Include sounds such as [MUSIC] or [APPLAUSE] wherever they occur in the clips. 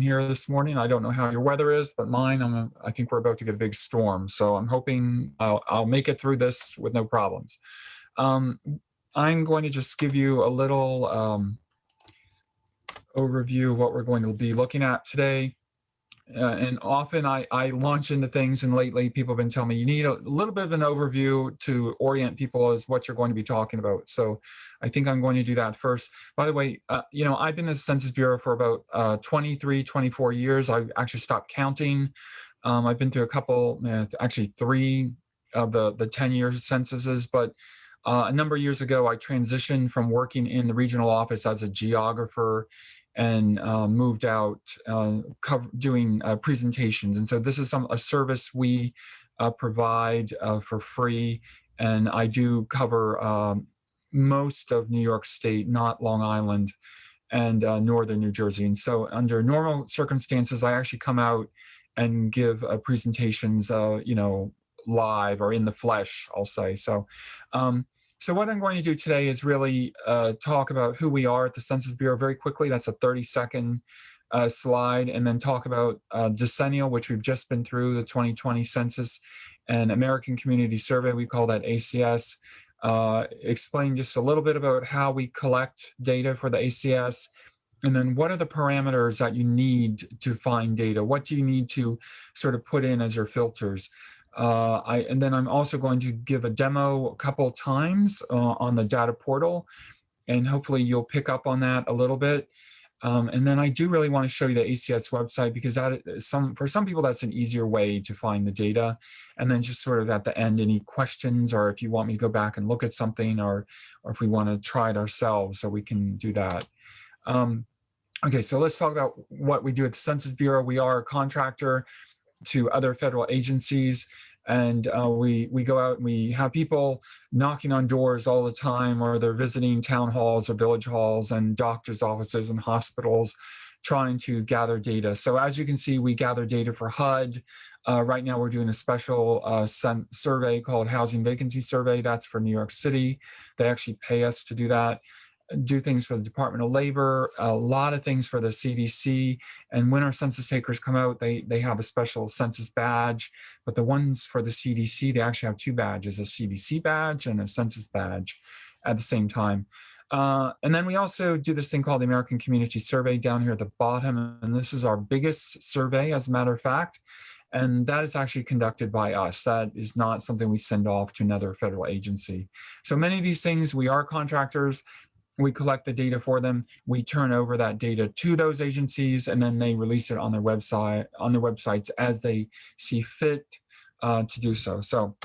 here this morning. I don't know how your weather is, but mine, I'm, I think we're about to get a big storm. So I'm hoping I'll, I'll make it through this with no problems. Um, I'm going to just give you a little um, overview of what we're going to be looking at today. Uh, and often I, I launch into things and lately people have been telling me you need a little bit of an overview to orient people as what you're going to be talking about. So I think I'm going to do that first. By the way, uh, you know, I've been in the Census Bureau for about uh, 23, 24 years. I actually stopped counting. Um, I've been through a couple, uh, actually three of the, the 10 year censuses, but uh, a number of years ago, I transitioned from working in the regional office as a geographer and uh, moved out uh, doing uh, presentations. And so this is some a service we uh, provide uh, for free. And I do cover um, most of New York State, not Long Island and uh, Northern New Jersey. And so under normal circumstances, I actually come out and give presentations, you know, live or in the flesh, I'll say. So um, so what I'm going to do today is really uh, talk about who we are at the Census Bureau very quickly. That's a 30 second uh, slide and then talk about uh, decennial, which we've just been through the 2020 census and American Community Survey, we call that ACS. Uh, explain just a little bit about how we collect data for the ACS and then what are the parameters that you need to find data? What do you need to sort of put in as your filters? Uh, I, and then I'm also going to give a demo a couple times uh, on the data portal, and hopefully you'll pick up on that a little bit. Um, and then I do really want to show you the ACS website because that some for some people that's an easier way to find the data. And then just sort of at the end, any questions or if you want me to go back and look at something or or if we want to try it ourselves, so we can do that. Um, okay, so let's talk about what we do at the Census Bureau. We are a contractor to other federal agencies and uh, we we go out and we have people knocking on doors all the time or they're visiting town halls or village halls and doctors offices and hospitals trying to gather data. So as you can see we gather data for HUD uh, right now we're doing a special uh, survey called housing vacancy survey. That's for New York City. They actually pay us to do that do things for the Department of Labor, a lot of things for the CDC. And when our census takers come out, they, they have a special census badge. But the ones for the CDC, they actually have two badges, a CDC badge and a census badge at the same time. Uh, and then we also do this thing called the American Community Survey down here at the bottom. And this is our biggest survey, as a matter of fact. And that is actually conducted by us. That is not something we send off to another federal agency. So many of these things, we are contractors we collect the data for them. We turn over that data to those agencies and then they release it on their website on their websites as they see fit uh, to do so. So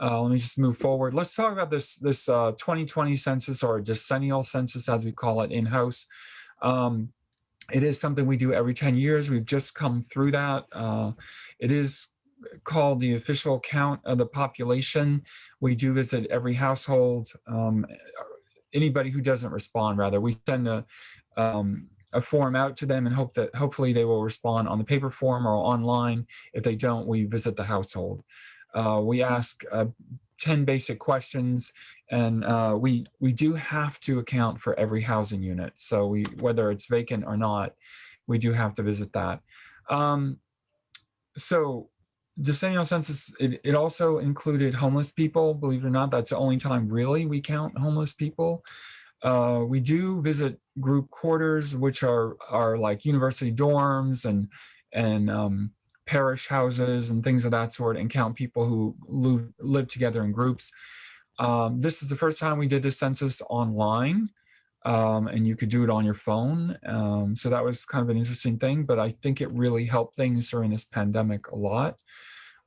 uh, let me just move forward. Let's talk about this this uh, 2020 census or decennial census as we call it in-house. Um, it is something we do every 10 years. We've just come through that. Uh, it is called the official count of the population. We do visit every household um, anybody who doesn't respond rather. We send a um, a form out to them and hope that hopefully they will respond on the paper form or online. If they don't we visit the household. Uh, we ask uh, 10 basic questions and uh, we we do have to account for every housing unit. So we whether it's vacant or not we do have to visit that. Um, so decennial census, it, it also included homeless people. Believe it or not, that's the only time really we count homeless people. Uh, we do visit group quarters, which are are like university dorms and and um, parish houses and things of that sort, and count people who live, live together in groups. Um, this is the first time we did this census online, um, and you could do it on your phone. Um, so that was kind of an interesting thing, but I think it really helped things during this pandemic a lot.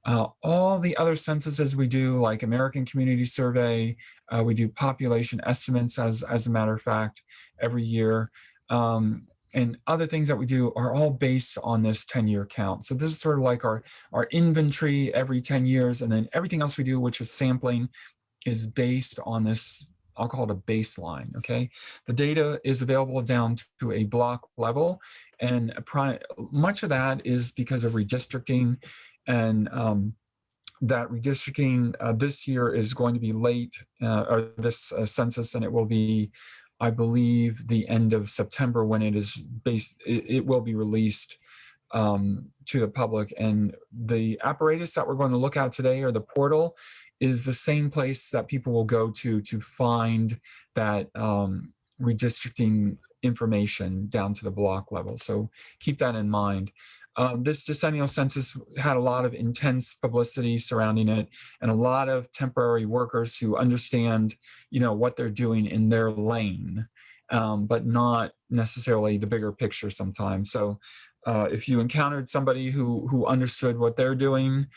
Uh, all the other censuses we do, like American Community Survey, uh, we do population estimates, as, as a matter of fact, every year. Um, and other things that we do are all based on this 10-year count. So this is sort of like our, our inventory every 10 years, and then everything else we do, which is sampling, is based on this, I'll call it a baseline, okay? The data is available down to a block level, and much of that is because of redistricting and um, that redistricting uh, this year is going to be late, uh, or this uh, census, and it will be I believe, the end of September when it is based, it, it will be released um, to the public. And the apparatus that we're going to look at today, or the portal, is the same place that people will go to to find that um, redistricting information down to the block level. So keep that in mind. Um, this decennial census had a lot of intense publicity surrounding it and a lot of temporary workers who understand, you know, what they're doing in their lane, um, but not necessarily the bigger picture sometimes. So uh, if you encountered somebody who, who understood what they're doing,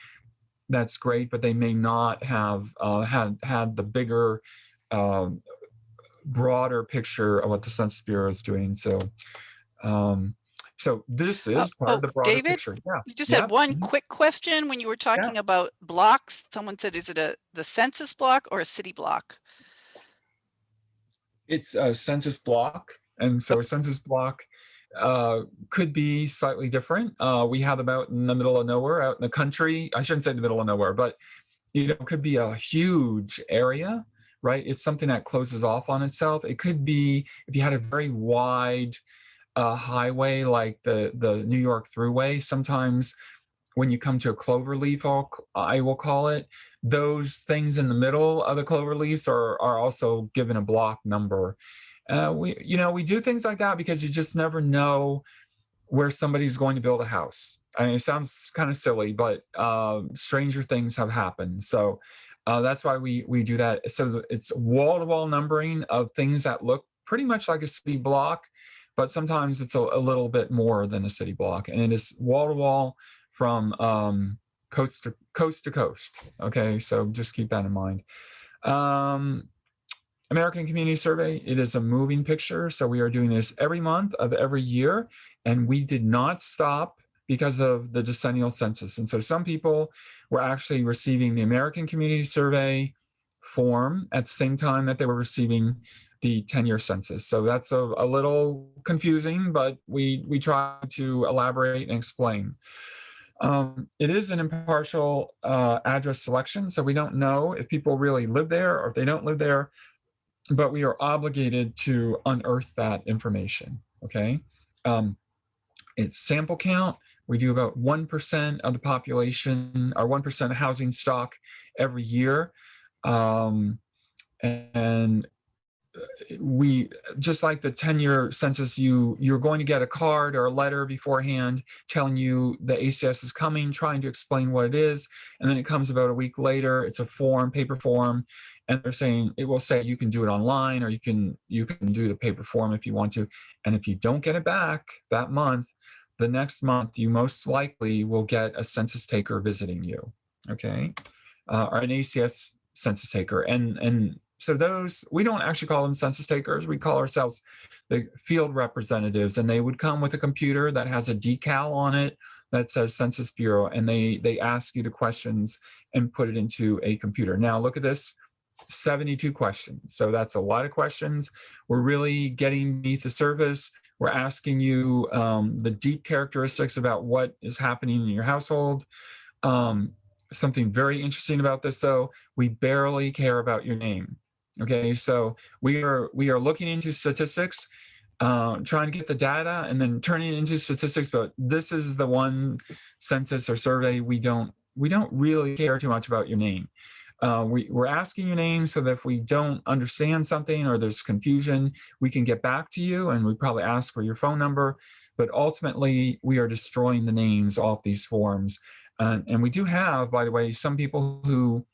that's great, but they may not have uh, had, had the bigger, um, broader picture of what the Census Bureau is doing. So, um, so this is Uh, part oh, of the broader David, picture. Yeah. You just Yeah, had one mhm. quick question when you were talking about blocks. Someone said, is it a, the census block or a city block? It's a census block. And so a census block uh, could be slightly different. Uh, we have them out in the middle of nowhere, out in the country. I shouldn't say the middle of nowhere, but you know, it could be a huge area, right? It's something that closes off on itself. It could be if you had a very wide uh, highway like the the New York Thruway. Sometimes when you come to a clover leaf, I'll, I will call it, those things in the middle of the clover leaves are, are also given a block number. Uh, we, you know, we do things like that because you just never know where somebody's going to build a house. I mean, it sounds kind of silly, but uh, stranger things have happened. So uh, that's why we we do that. So it's wall-to-wall numbering of things that look pretty much like a city block, but sometimes it's a, a little bit more than a city block, and it is wall-to-wall from um, coast to coast to coast. Okay, so just keep that in mind. Um, American Community Survey, it is a moving picture. So we are doing this every month of every year, and we did not stop because of the decennial census. And so some people were actually receiving the American Community Survey form at the same time that they were receiving the 10-year census. So that's a, a little confusing, but we, we try to elaborate and explain. Um, it is an impartial uh, address selection, so we don't know if people really live there or if they don't live there, but we are obligated to unearth that information, okay? Um, it's sample count. We do about 1% of the population or 1% of housing stock every year. Um, and we just like the 10 year census you you're going to get a card or a letter beforehand telling you the acs is coming trying to explain what it is and then it comes about a week later it's a form paper form and they're saying it will say you can do it online or you can you can do the paper form if you want to and if you don't get it back that month the next month you most likely will get a census taker visiting you okay? Uh, or an acs census taker and and so those, we don't actually call them census takers. We call ourselves the field representatives and they would come with a computer that has a decal on it that says Census Bureau and they, they ask you the questions and put it into a computer. Now look at this, 72 questions. So that's a lot of questions. We're really getting beneath the surface. We're asking you um, the deep characteristics about what is happening in your household. Um, something very interesting about this though, we barely care about your name. Okay, so we are we are looking into statistics, uh, trying to get the data and then turning into statistics. But this is the one census or survey we don't we don't really care too much about your name. Uh, we, we're asking your name so that if we don't understand something or there's confusion, we can get back to you and we probably ask for your phone number. But ultimately, we are destroying the names off these forms. Uh, and we do have, by the way, some people who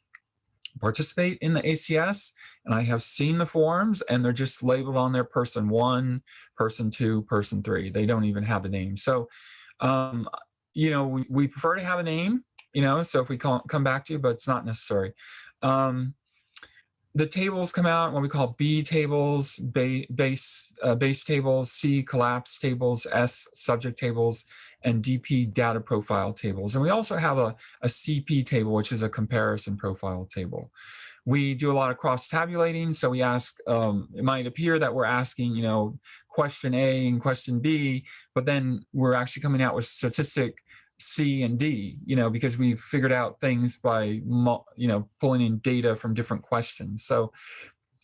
participate in the ACS and I have seen the forms and they're just labeled on there person one, person two, person three. They don't even have a name. So, um, you know, we, we prefer to have a name, you know, so if we call, come back to you, but it's not necessary. Um, the tables come out what we call B tables, ba base, uh, base tables, C collapse tables, S subject tables, and DP data profile tables. And we also have a, a CP table, which is a comparison profile table. We do a lot of cross tabulating. So we ask, um, it might appear that we're asking, you know, question A and question B, but then we're actually coming out with statistic C and D, you know, because we've figured out things by, you know, pulling in data from different questions. So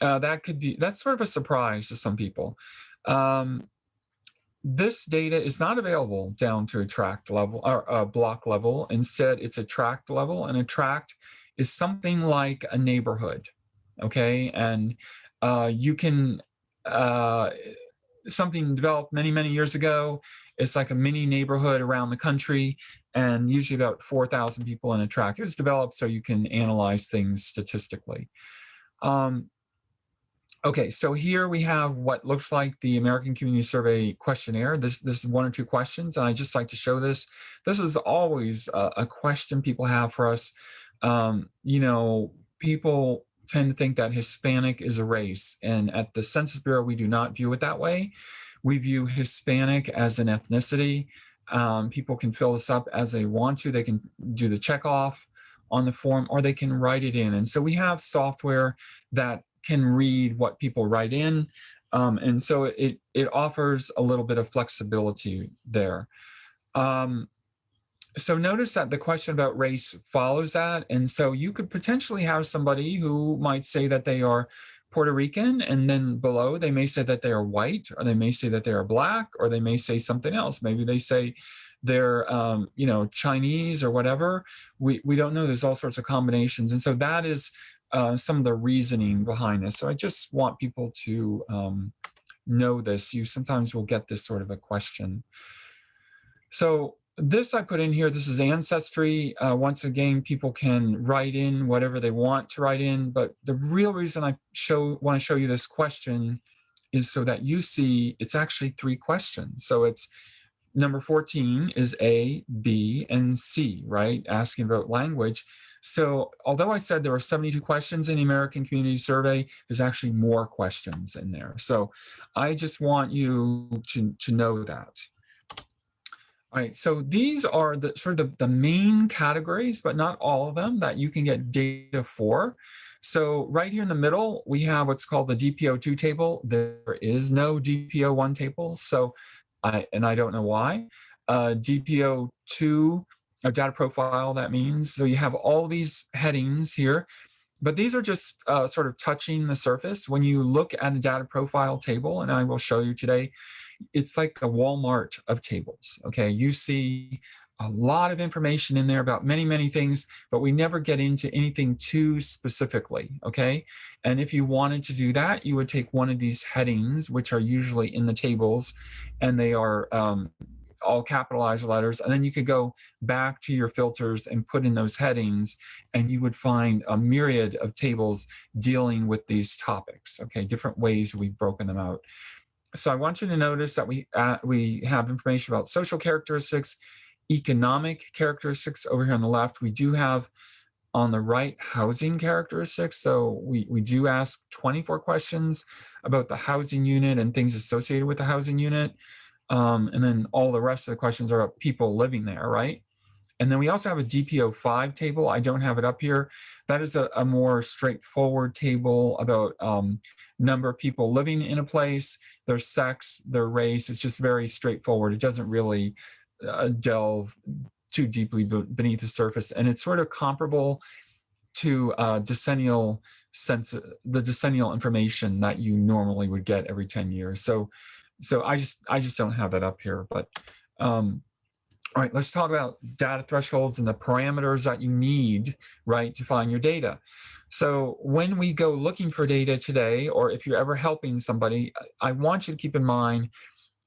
uh, that could be, that's sort of a surprise to some people. Um, this data is not available down to a tract level or a block level. Instead, it's a tract level and a tract is something like a neighborhood. Okay. And uh, you can, uh, something developed many, many years ago. It's like a mini neighborhood around the country and usually about 4,000 people in a tract. It was developed so you can analyze things statistically. Um, okay, so here we have what looks like the American Community Survey questionnaire. This, this is one or two questions, and I just like to show this. This is always a, a question people have for us. Um, you know, people tend to think that Hispanic is a race, and at the Census Bureau, we do not view it that way. We view Hispanic as an ethnicity. Um, people can fill this up as they want to. They can do the check off on the form or they can write it in. And so we have software that can read what people write in. Um, and so it, it offers a little bit of flexibility there. Um, so notice that the question about race follows that. And so you could potentially have somebody who might say that they are Puerto Rican, and then below they may say that they are white, or they may say that they are black, or they may say something else. Maybe they say they're, um, you know, Chinese or whatever. We, we don't know. There's all sorts of combinations. And so that is uh, some of the reasoning behind this. So I just want people to um, know this. You sometimes will get this sort of a question. So this I put in here, this is Ancestry. Uh, once again, people can write in whatever they want to write in, but the real reason I show want to show you this question is so that you see it's actually three questions. So it's number 14 is A, B, and C, right? Asking about language. So although I said there were 72 questions in the American Community Survey, there's actually more questions in there. So I just want you to, to know that. All right, so these are the sort of the, the main categories, but not all of them that you can get data for. So right here in the middle, we have what's called the DPO2 table. There is no DPO1 table. So I, and I don't know why. Uh, DPO2, a data profile, that means. So you have all these headings here, but these are just uh, sort of touching the surface. When you look at a data profile table, and I will show you today, it's like a Walmart of tables. Okay, you see a lot of information in there about many, many things, but we never get into anything too specifically, okay? And if you wanted to do that, you would take one of these headings, which are usually in the tables, and they are um, all capitalized letters, and then you could go back to your filters and put in those headings, and you would find a myriad of tables dealing with these topics, okay? Different ways we've broken them out so I want you to notice that we uh, we have information about social characteristics, economic characteristics over here on the left. We do have on the right housing characteristics. So we, we do ask 24 questions about the housing unit and things associated with the housing unit. Um, and then all the rest of the questions are about people living there, right? And then we also have a DPO5 table. I don't have it up here. That is a, a more straightforward table about um, number of people living in a place, their sex, their race. It's just very straightforward. It doesn't really uh, delve too deeply beneath the surface. And it's sort of comparable to uh, decennial sense, the decennial information that you normally would get every 10 years. So, so I just, I just don't have that up here, but um, all right, let's talk about data thresholds and the parameters that you need, right, to find your data. So when we go looking for data today, or if you're ever helping somebody, I want you to keep in mind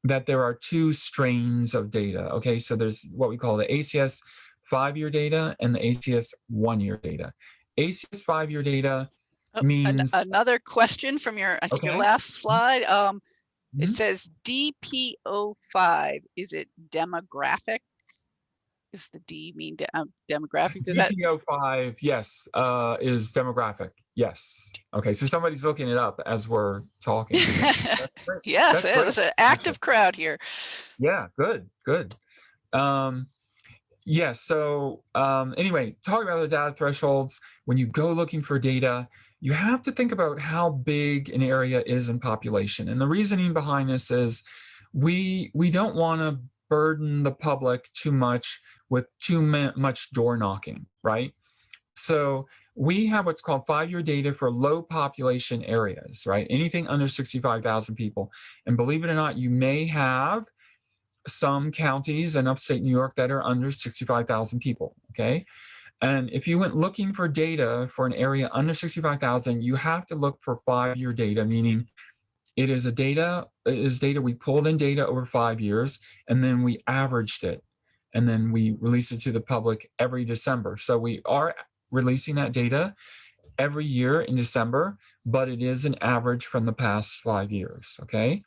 that there are two strains of data. Okay, so there's what we call the ACS five-year data and the ACS one-year data. ACS five-year data Oh, means an- Another question from your, I think your last slide. Um, it Mhm. says DPO five, is it demographic? Is the D mean de- um, demographic? Does that, DPO five, yes, uh, is demographic. Yes. Okay, so somebody's looking it up as we're talking. [LAUGHS] That's yes, it's an active crowd here. Yeah, good, good. Um, yeah, so um, anyway, talking about the data thresholds, when you go looking for data, you have to think about how big an area is in population. And the reasoning behind this is we we don't want to burden the public too much with too much door knocking, right? So we have what's called five-year data for low population areas, right? Anything under 65,000 people. And believe it or not, you may have some counties in upstate New York that are under 65,000 people, okay? And if you went looking for data for an area under 65,000, you have to look for five-year data, meaning it is a data, it is data, we pulled in data over five years, and then we averaged it. And then we release it to the public every December. So we are releasing that data every year in December, but it is an average from the past five years, okay?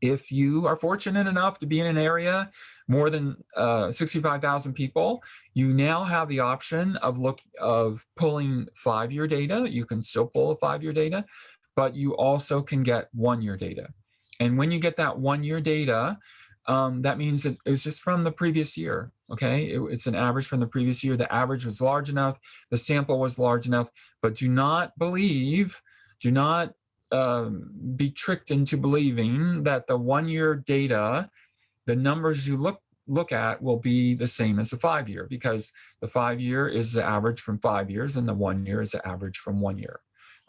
If you are fortunate enough to be in an area more than uh, 65,000 people, you now have the option of look of pulling five-year data. You can still pull a five-year data, but you also can get one-year data. And when you get that one-year data, um, that means that it was just from the previous year. Okay, it, it's an average from the previous year. The average was large enough, the sample was large enough, but do not believe, do not um, be tricked into believing that the one year data, the numbers you look look at will be the same as the five year because the five year is the average from five years and the one year is the average from one year.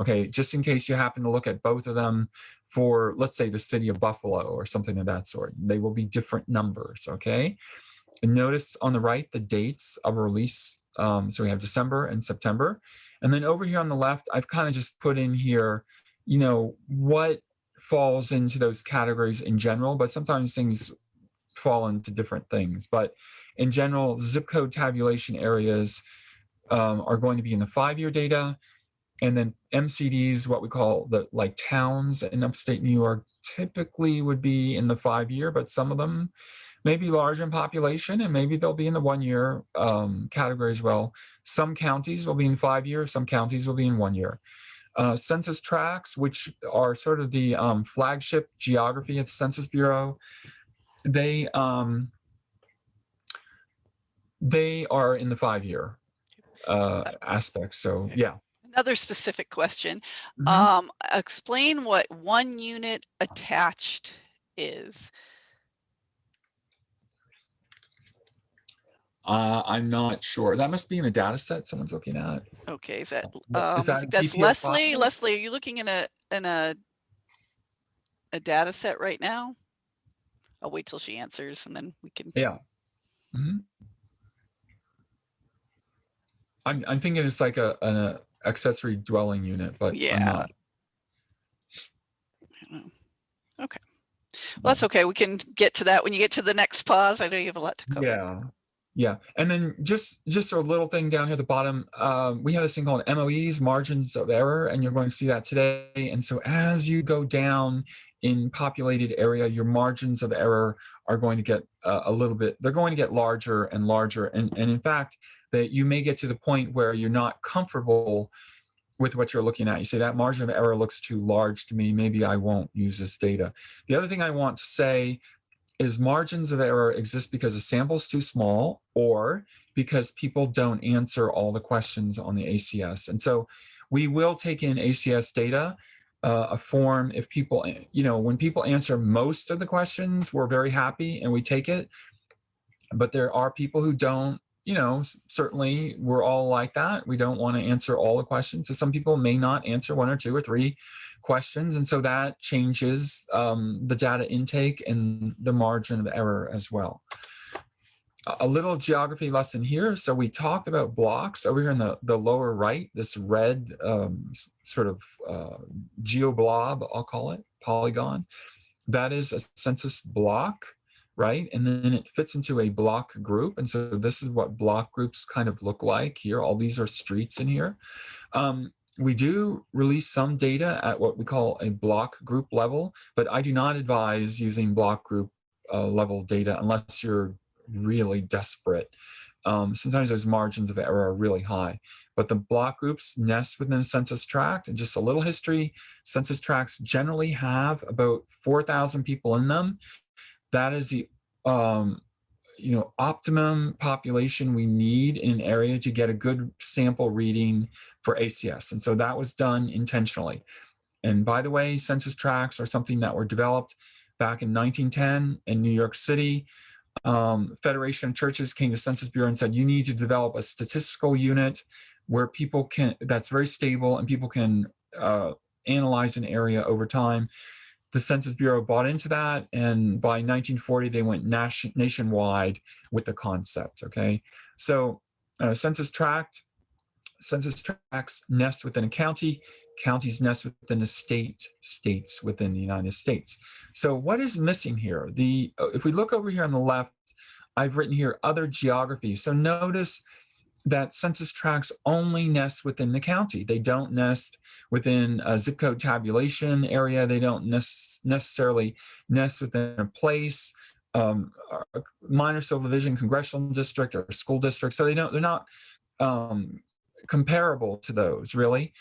Okay, just in case you happen to look at both of them for, let's say, the city of Buffalo or something of that sort, they will be different numbers, okay? And notice on the right, the dates of release. Um, so we have December and September. And then over here on the left, I've kind of just put in here, you know, what falls into those categories in general, but sometimes things fall into different things. But in general, zip code tabulation areas um, are going to be in the five-year data. And then MCDs, what we call the like towns in upstate New York, typically would be in the five year, but some of them may be large in population and maybe they'll be in the one year um, category as well. Some counties will be in five year, some counties will be in one year. Uh, census tracts, which are sort of the um, flagship geography at the Census Bureau, they um, they are in the five year uh, aspect. So yeah. Another specific question. Mhm. Um, explain what one unit attached is. Uh, I'm not sure. That must be in a data set someone's looking at. Okay, is that, um, is that that's Leslie. file? Leslie, are you looking in a, in a, a data set right now? I'll wait till she answers and then we can, Yeah. Mhm. I'm, I'm thinking it's like a, an uh, accessory dwelling unit, but I'm Yeah. not. okay. Well, that's okay. We can get to that when you get to the next pause. I know you have a lot to cover. Yeah. Yeah. And then just, just a little thing down here at the bottom, um, we have this thing called MOEs, margins of error, and you're going to see that today. And so as you go down in populated area, your margins of error are going to get uh, a little bit, they're going to get larger and larger. And, and in fact, that you may get to the point where you're not comfortable with what you're looking at. You say that margin of error looks too large to me. Maybe I won't use this data. The other thing I want to say is margins of error exist because the sample is too small or because people don't answer all the questions on the ACS. And so we will take in ACS data, uh, a form if people, you know, when people answer most of the questions, we're very happy and we take it. But there are people who don't, you know, certainly we're all like that. We don't want to answer all the questions. So some people may not answer one or two or three questions. And so that changes um, the data intake and the margin of error as well. A- little geography lesson here. So we talked about blocks over here in the, the lower right, this red um, sort of uh, geoblob, I'll call it, polygon. That is a census block, right? And then it fits into a block group. And so this is what block groups kind of look like here. All these are streets in here. Um, we do release some data at what we call a block group level, but I do not advise using block group uh, level data unless you're really desperate. Um, sometimes those margins of error are really high, but the block groups nest within the census tract and just a little history, census tracts generally have about 4,000 people in them. That is the um, you know, optimum population we need in an area to get a good sample reading for ACS. And so that was done intentionally. And by the way, census tracts are something that were developed back in 1910 in New York City. Um, Federation of Churches came to Census Bureau and said, you need to develop a statistical unit where people can, that's very stable and people can uh, analyze an area over time. The Census Bureau bought into that, and by 1940, they went nation, nationwide with the concept, okay? So uh, census tract, census tracts nest within a county, counties nest within a state, states within the United States. So what is missing here? The If we look over here on the left, I've written here other geographies. So notice that census tracts only nest within the county. They don't nest within a zip code tabulation area. They don't necessarily nest within a place, um, a minor subdivision, congressional district, or school district. So they don't. They're not um, comparable to those really.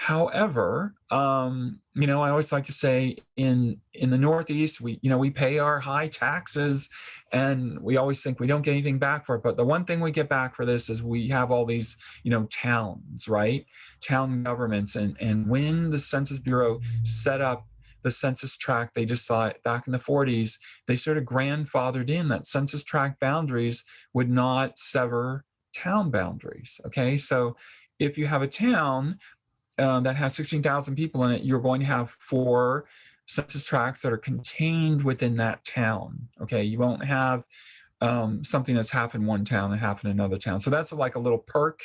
However, um, you know, I always like to say in in the Northeast, we you know we pay our high taxes, and we always think we don't get anything back for it. But the one thing we get back for this is we have all these you know towns, right? Town governments, and and when the Census Bureau set up the census tract, they decided back in the 40s, they sort of grandfathered in that census tract boundaries would not sever town boundaries. Okay, so if you have a town um, that has 16,000 people in it, you're going to have four census tracts that are contained within that town. Okay, you won't have um, something that's half in one town and half in another town. So that's like a little perk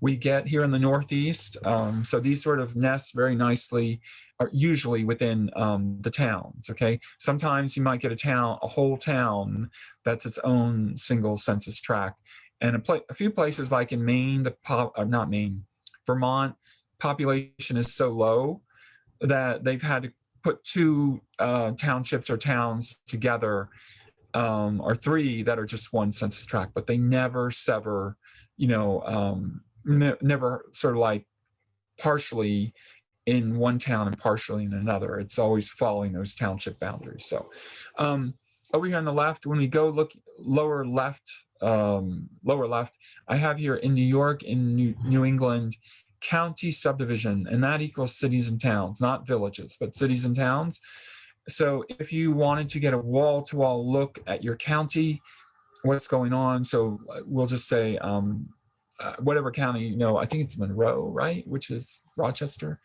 we get here in the Northeast. Um, so these sort of nest very nicely, are usually within um, the towns. Okay, sometimes you might get a town, a whole town that's its own single census tract. And a, a few places like in Maine, the pop, uh, not Maine, Vermont, population is so low that they've had to put two uh, townships or towns together um, or three that are just one census tract, but they never sever, you know, um, ne never sort of like partially in one town and partially in another. It's always following those township boundaries. So um, over here on the left, when we go look lower left, um, lower left, I have here in New York, in New, New England, county subdivision, and that equals cities and towns, not villages, but cities and towns. So if you wanted to get a wall-to-wall -wall look at your county, what's going on, so uh, we'll just say um, uh, whatever county, you know, I think it's Monroe, right, which is Rochester.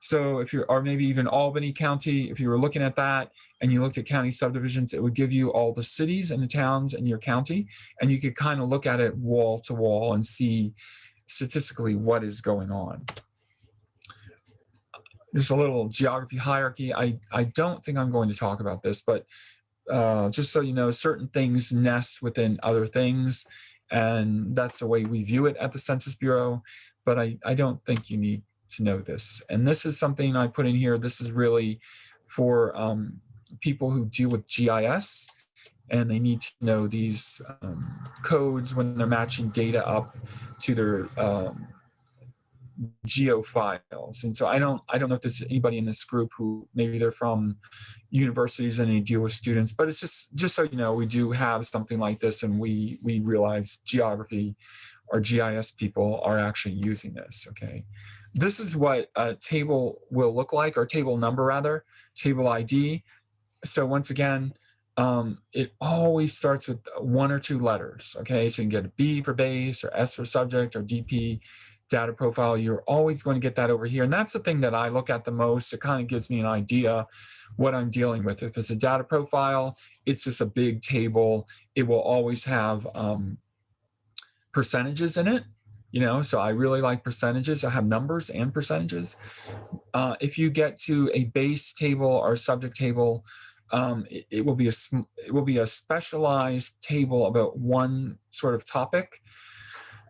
So if you're, or maybe even Albany County, if you were looking at that and you looked at county subdivisions, it would give you all the cities and the towns in your county, and you could kind of look at it wall to wall and see, statistically what is going on. There's a little geography hierarchy. I, I don't think I'm going to talk about this, but uh, just so you know, certain things nest within other things, and that's the way we view it at the Census Bureau, but I, I don't think you need to know this. And this is something I put in here. This is really for um, people who deal with GIS and they need to know these um, codes when they're matching data up to their um, geo files. And so I don't I don't know if there's anybody in this group who maybe they're from universities and they deal with students, but it's just just so you know, we do have something like this and we we realize geography or GIS people are actually using this, okay? This is what a table will look like, or table number rather, table ID. So once again, um, it always starts with one or two letters. Okay, so you can get a B for base or S for subject or DP data profile. You're always going to get that over here. And that's the thing that I look at the most. It kind of gives me an idea what I'm dealing with. If it's a data profile, it's just a big table. It will always have um, percentages in it. You know, so I really like percentages. I have numbers and percentages. Uh, if you get to a base table or subject table, um, it, it, will be a it will be a specialized table about one sort of topic,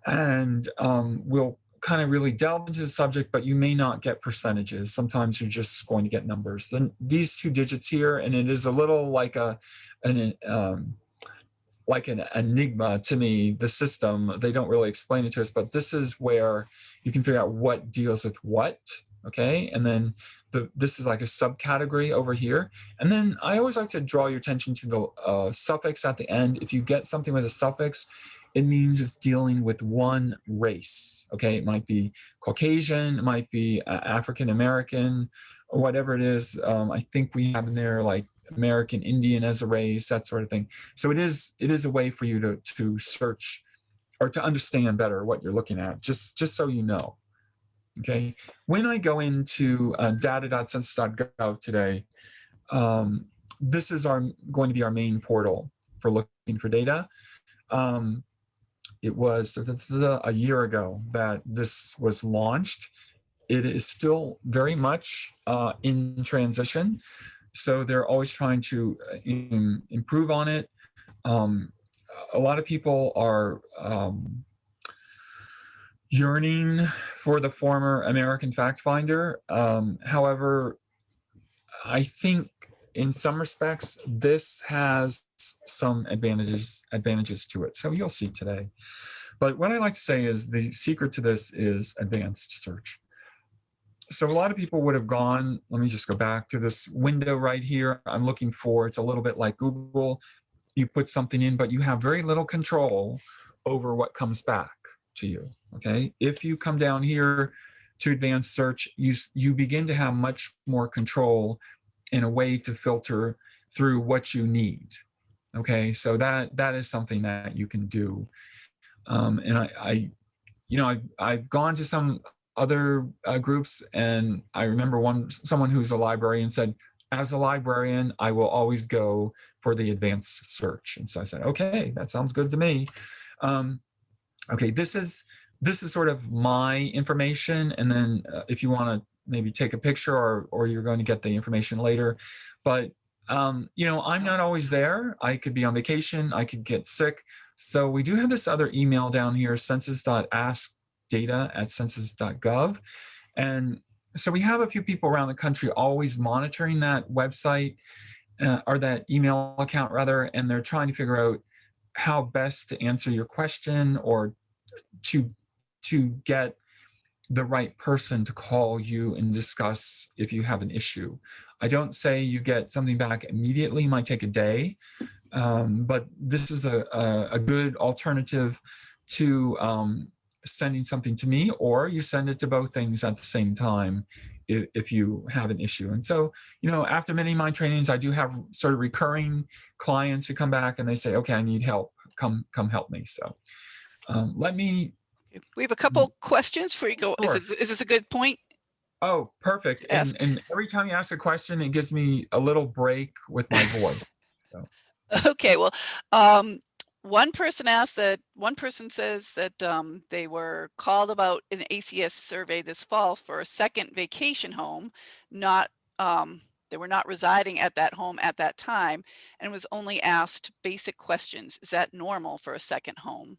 and um, we'll kind of really delve into the subject, but you may not get percentages. Sometimes you're just going to get numbers. Then these two digits here, and it is a little like a an um, like an enigma to me. The system they don't really explain it to us, but this is where you can figure out what deals with what okay? And then the, this is like a subcategory over here. And then I always like to draw your attention to the uh, suffix at the end. If you get something with a suffix, it means it's dealing with one race, okay? It might be Caucasian, it might be uh, African-American, or whatever it is. Um, I think we have in there like American Indian as a race, that sort of thing. So it is, it is a way for you to, to search or to understand better what you're looking at, just, just so you know. Okay, when I go into uh, data.census.gov today, um, this is our going to be our main portal for looking for data. Um, it was a year ago that this was launched. It is still very much uh, in transition. So they're always trying to uh, improve on it. Um, a lot of people are um, yearning for the former American Fact Finder. Um, however, I think in some respects, this has some advantages advantages to it. So you'll see today. But what I like to say is the secret to this is advanced search. So a lot of people would have gone, let me just go back to this window right here. I'm looking for, it's a little bit like Google. You put something in, but you have very little control over what comes back to you, okay? If you come down here to advanced search, you, you begin to have much more control in a way to filter through what you need. Okay, so that that is something that you can do. Um, and I, I, you know, I've, I've gone to some other uh, groups and I remember one someone who's a librarian said, as a librarian, I will always go for the advanced search. And so I said, okay, that sounds good to me. Um, okay, this is this is sort of my information. And then uh, if you want to maybe take a picture or, or you're going to get the information later. But, um, you know, I'm not always there. I could be on vacation. I could get sick. So we do have this other email down here, census.askdata at census.gov. And so we have a few people around the country always monitoring that website uh, or that email account rather, and they're trying to figure out how best to answer your question or to to get the right person to call you and discuss if you have an issue. I don't say you get something back immediately, might take a day, um, but this is a, a, a good alternative to um, sending something to me, or you send it to both things at the same time if, if, you have an issue. And so, you know, after many of my trainings, I do have sort of recurring clients who come back and they say, okay, I need help, come, come help me. So um, let me we have a couple questions for you go. Sure. Is, this, is this a good point? Oh, perfect. And, and every time you ask a question, it gives me a little break with my voice. [LAUGHS] Okay, well, um, one person asked that, one person says that um, they were called about an ACS survey this fall for a second vacation home, not, um, they were not residing at that home at that time and was only asked basic questions. Is that normal for a second home?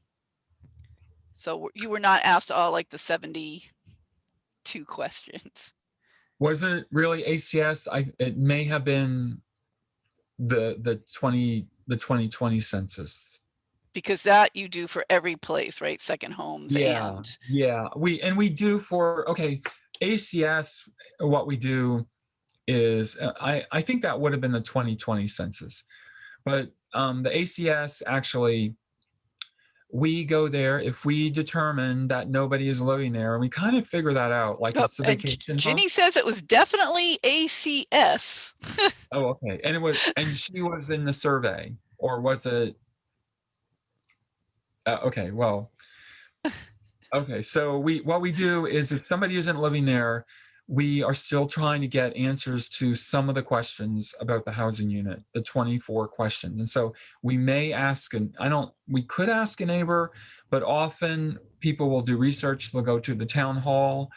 So you were not asked all like the 72 [LAUGHS] questions. Was it really ACS? I it may have been the the 20 the 2020 census. Because that you do for every place, right? Second homes Yeah, and yeah. We and we do for okay, ACS what we do is uh, I I think that would have been the 2020 census. But um the ACS actually we go there if we determine that nobody is living there and we kind of figure that out like Oh, it's a vacation. Ginny says it was definitely ACS. [LAUGHS] oh okay and it was and she was in the survey or was it uh, okay well [LAUGHS] okay so we what we do is if somebody isn't living there we are still trying to get answers to some of the questions about the housing unit, the 24 questions. And so we may ask, and I don't, we could ask a neighbor, but often people will do research. They'll go to the town hall,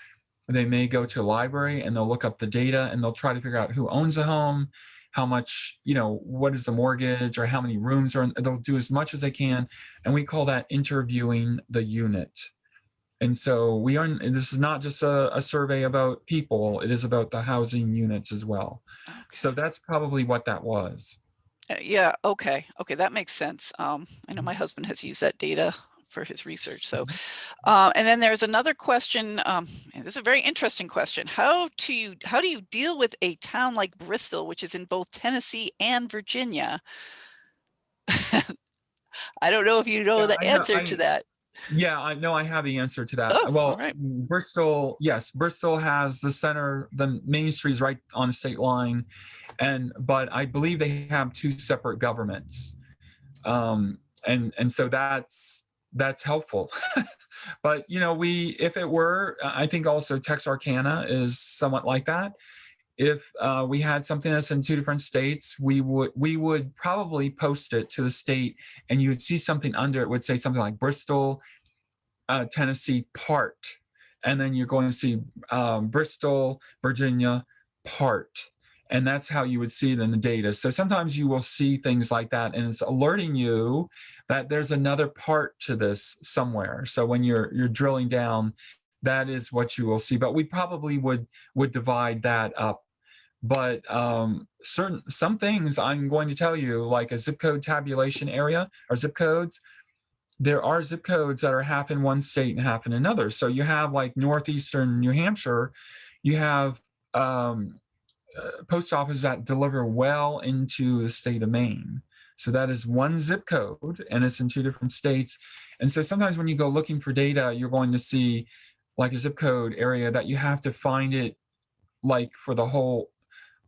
they may go to a library and they'll look up the data and they'll try to figure out who owns a home, how much, you know, what is the mortgage or how many rooms are, in, they'll do as much as they can. And we call that interviewing the unit. And so we are, this is not just a, a, survey about people, it is about the housing units as well. Okay. So that's probably what that was. Uh, yeah, okay, okay, that makes sense. Um, I know my husband has used that data for his research. So, uh, and then there's another question, um, this is a very interesting question. How do you, how do you deal with a town like Bristol, which is in both Tennessee and Virginia? [LAUGHS] I don't know if you know yeah, the answer know, I, to that. Yeah, I know I have the answer to that. Oh, well, right. Bristol, yes, Bristol has the center, the main street is right on the state line. And, but I believe they have two separate governments. Um, and, and so that's, that's helpful. [LAUGHS] but you know, we if it were, I think also Texarkana is somewhat like that. If uh, we had something that's in two different states, we would we would probably post it to the state, and you would see something under it would say something like Bristol, uh, Tennessee part, and then you're going to see um, Bristol, Virginia part, and that's how you would see it in the data. So sometimes you will see things like that, and it's alerting you that there's another part to this somewhere. So when you're you're drilling down, that is what you will see. But we probably would would divide that up. But um, certain some things I'm going to tell you, like a zip code tabulation area or zip codes, there are zip codes that are half in one state and half in another. So you have like northeastern New Hampshire, you have um, uh, post offices that deliver well into the state of Maine. So that is one zip code and it's in two different states. And so sometimes when you go looking for data, you're going to see like a zip code area that you have to find it like for the whole,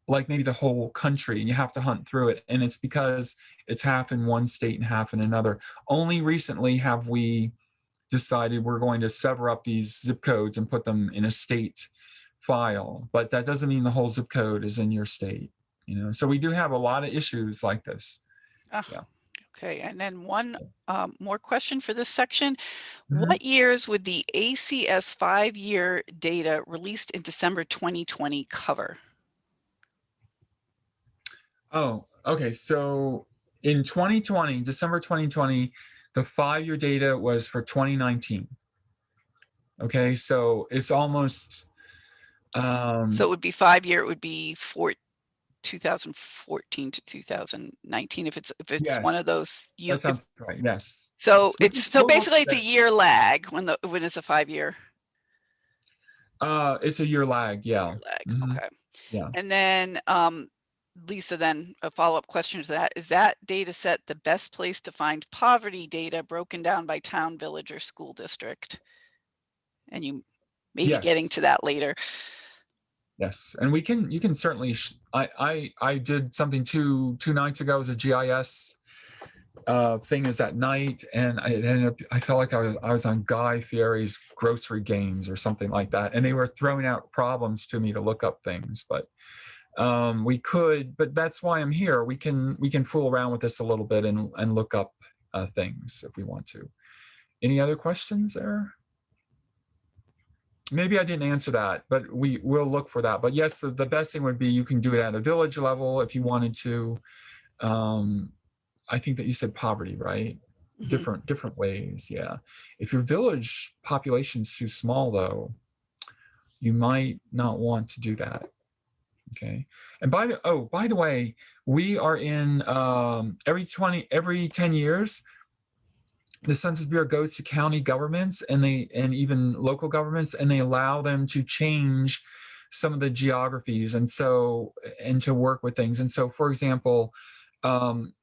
like maybe the whole country and you have to hunt through it. And it's because it's half in one state and half in another. Only recently have we decided we're going to sever up these zip codes and put them in a state file, but that doesn't mean the whole zip code is in your state. You know, so we do have a lot of issues like this. Ah, Yeah. Okay, and then one um, more question for this section. Mhm. What years would the ACS five-year data released in December 2020 cover? Oh, okay. So in 2020, December 2020, the five-year data was for 2019. Okay, so it's almost um So it would be five-year, it would be four, 2014 to 2019, if it's, if it's one of those. you. that sounds right. Yes. So it's, so basically it's a year lag when the, when it's a five-year Uh it's a year lag, yeah. lag, Mhm. okay. Yeah. And then, um, Lisa, then a follow-up question to that, is that data set the best place to find poverty data broken down by town, village, or school district? And you may be getting to that later. Yes, and we can, you can certainly, sh- I, I, I did something two, two nights ago as a GIS uh, thing is at night and I ended up, I felt like I was, I was on Guy Fieri's grocery games or something like that. And they were throwing out problems to me to look up things, but um, we could, but that's why I'm here. We can, we can fool around with this a little bit and, and look up uh, things if we want to. Any other questions there? maybe I didn't answer that, but we will look for that. But yes, the, the best thing would be you can do it at a village level if you wanted to. Um, I think that you said poverty, right? Mhm. Different different ways, yeah. If your village population's too small, though, you might not want to do that. Okay. And by the oh, by the way, we are in um, every 20 every 10 years the census bureau goes to county governments and they and even local governments and they allow them to change some of the geographies and so and to work with things and so for example um,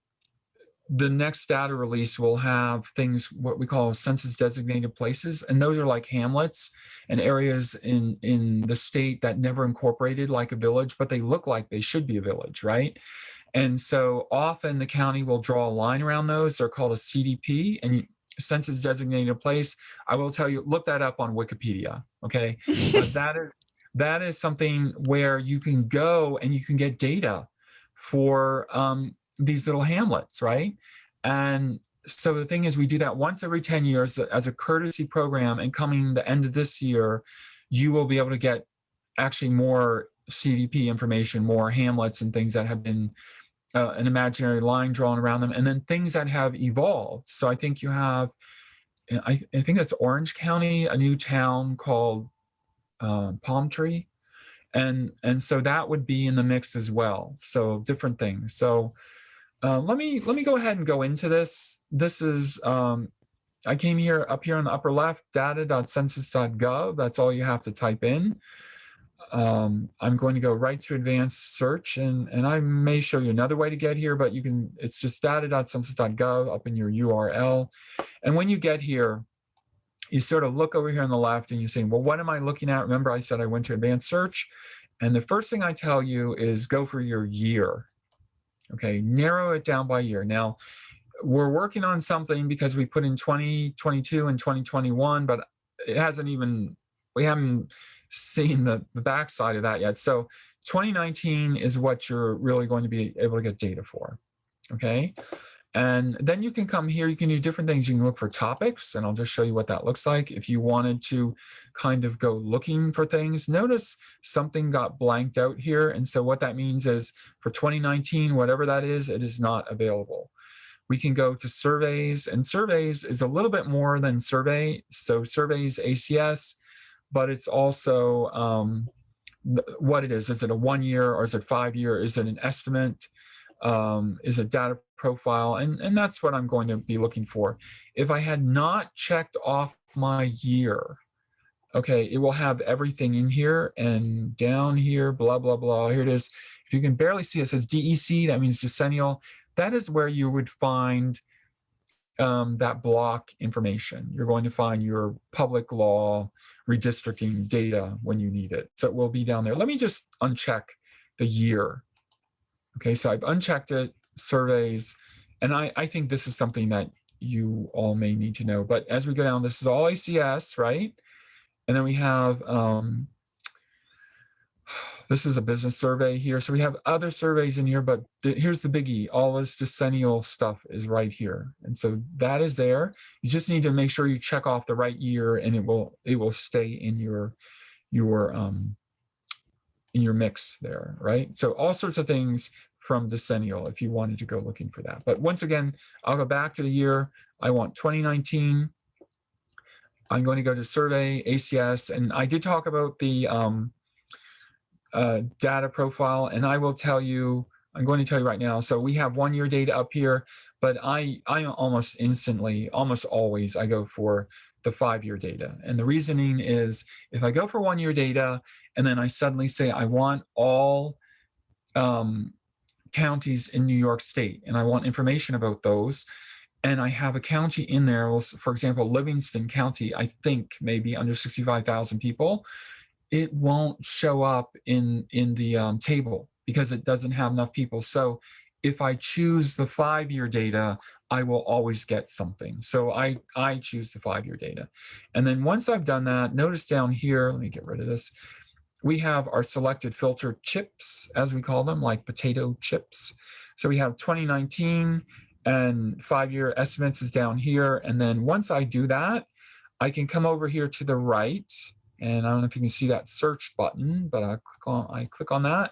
the next data release will have things what we call census designated places and those are like hamlets and areas in in the state that never incorporated like a village but they look like they should be a village right and so often the county will draw a line around those. They're called a CDP and census designated place. I will tell you, look that up on Wikipedia. Okay. [LAUGHS] but that is that is something where you can go and you can get data for um, these little hamlets, right? And so the thing is, we do that once every 10 years as a courtesy program. And coming the end of this year, you will be able to get actually more CDP information, more hamlets and things that have been uh, an imaginary line drawn around them, and then things that have evolved. So I think you have, I, I think that's Orange County, a new town called uh, Palm Tree, and and so that would be in the mix as well. So different things. So uh, let me let me go ahead and go into this. This is um, I came here up here on the upper left, data.census.gov. That's all you have to type in um, I'm going to go right to advanced search and, and I may show you another way to get here, but you can, it's just data.census.gov up in your URL. And when you get here, you sort of look over here on the left and you say, well, what am I looking at? Remember I said I went to advanced search and the first thing I tell you is go for your year. Okay, narrow it down by year. Now, we're working on something because we put in 2022 and 2021, but it hasn't even, we haven't seen the, the backside of that yet. So 2019 is what you're really going to be able to get data for. Okay. And then you can come here, you can do different things. You can look for topics and I'll just show you what that looks like. If you wanted to kind of go looking for things, notice something got blanked out here. And so what that means is for 2019, whatever that is, it is not available. We can go to surveys and surveys is a little bit more than survey. So surveys ACS, but it's also um, what it is. Is it a one year or is it five year? Is it an estimate? Um, is it data profile? And, and that's what I'm going to be looking for. If I had not checked off my year, okay, it will have everything in here and down here, blah, blah, blah. Here it is. If you can barely see, it says DEC, that means decennial. That is where you would find um, that block information. You're going to find your public law redistricting data when you need it. So it will be down there. Let me just uncheck the year. Okay, so I've unchecked it, surveys, and I, I think this is something that you all may need to know. But as we go down, this is all ACS, right? And then we have, um, [SIGHS] this is a business survey here. So we have other surveys in here, but the, here's the biggie. All this decennial stuff is right here. And so that is there. You just need to make sure you check off the right year and it will, it will stay in your, your, um, in your mix there, right? So all sorts of things from decennial if you wanted to go looking for that. But once again, I'll go back to the year. I want 2019. I'm going to go to survey ACS, and I did talk about the um, uh, data profile, and I will tell you, I'm going to tell you right now. So we have one year data up here, but I, I almost instantly, almost always, I go for the five-year data. And the reasoning is if I go for one-year data and then I suddenly say I want all um, counties in New York State and I want information about those, and I have a county in there, for example, Livingston County, I think maybe under 65,000 people, it won't show up in, in the um, table because it doesn't have enough people. So if I choose the five-year data, I will always get something. So I, I choose the five-year data. And then once I've done that, notice down here, let me get rid of this. We have our selected filter chips, as we call them, like potato chips. So we have 2019 and five-year estimates is down here. And then once I do that, I can come over here to the right. And I don't know if you can see that search button, but I click on, I click on that.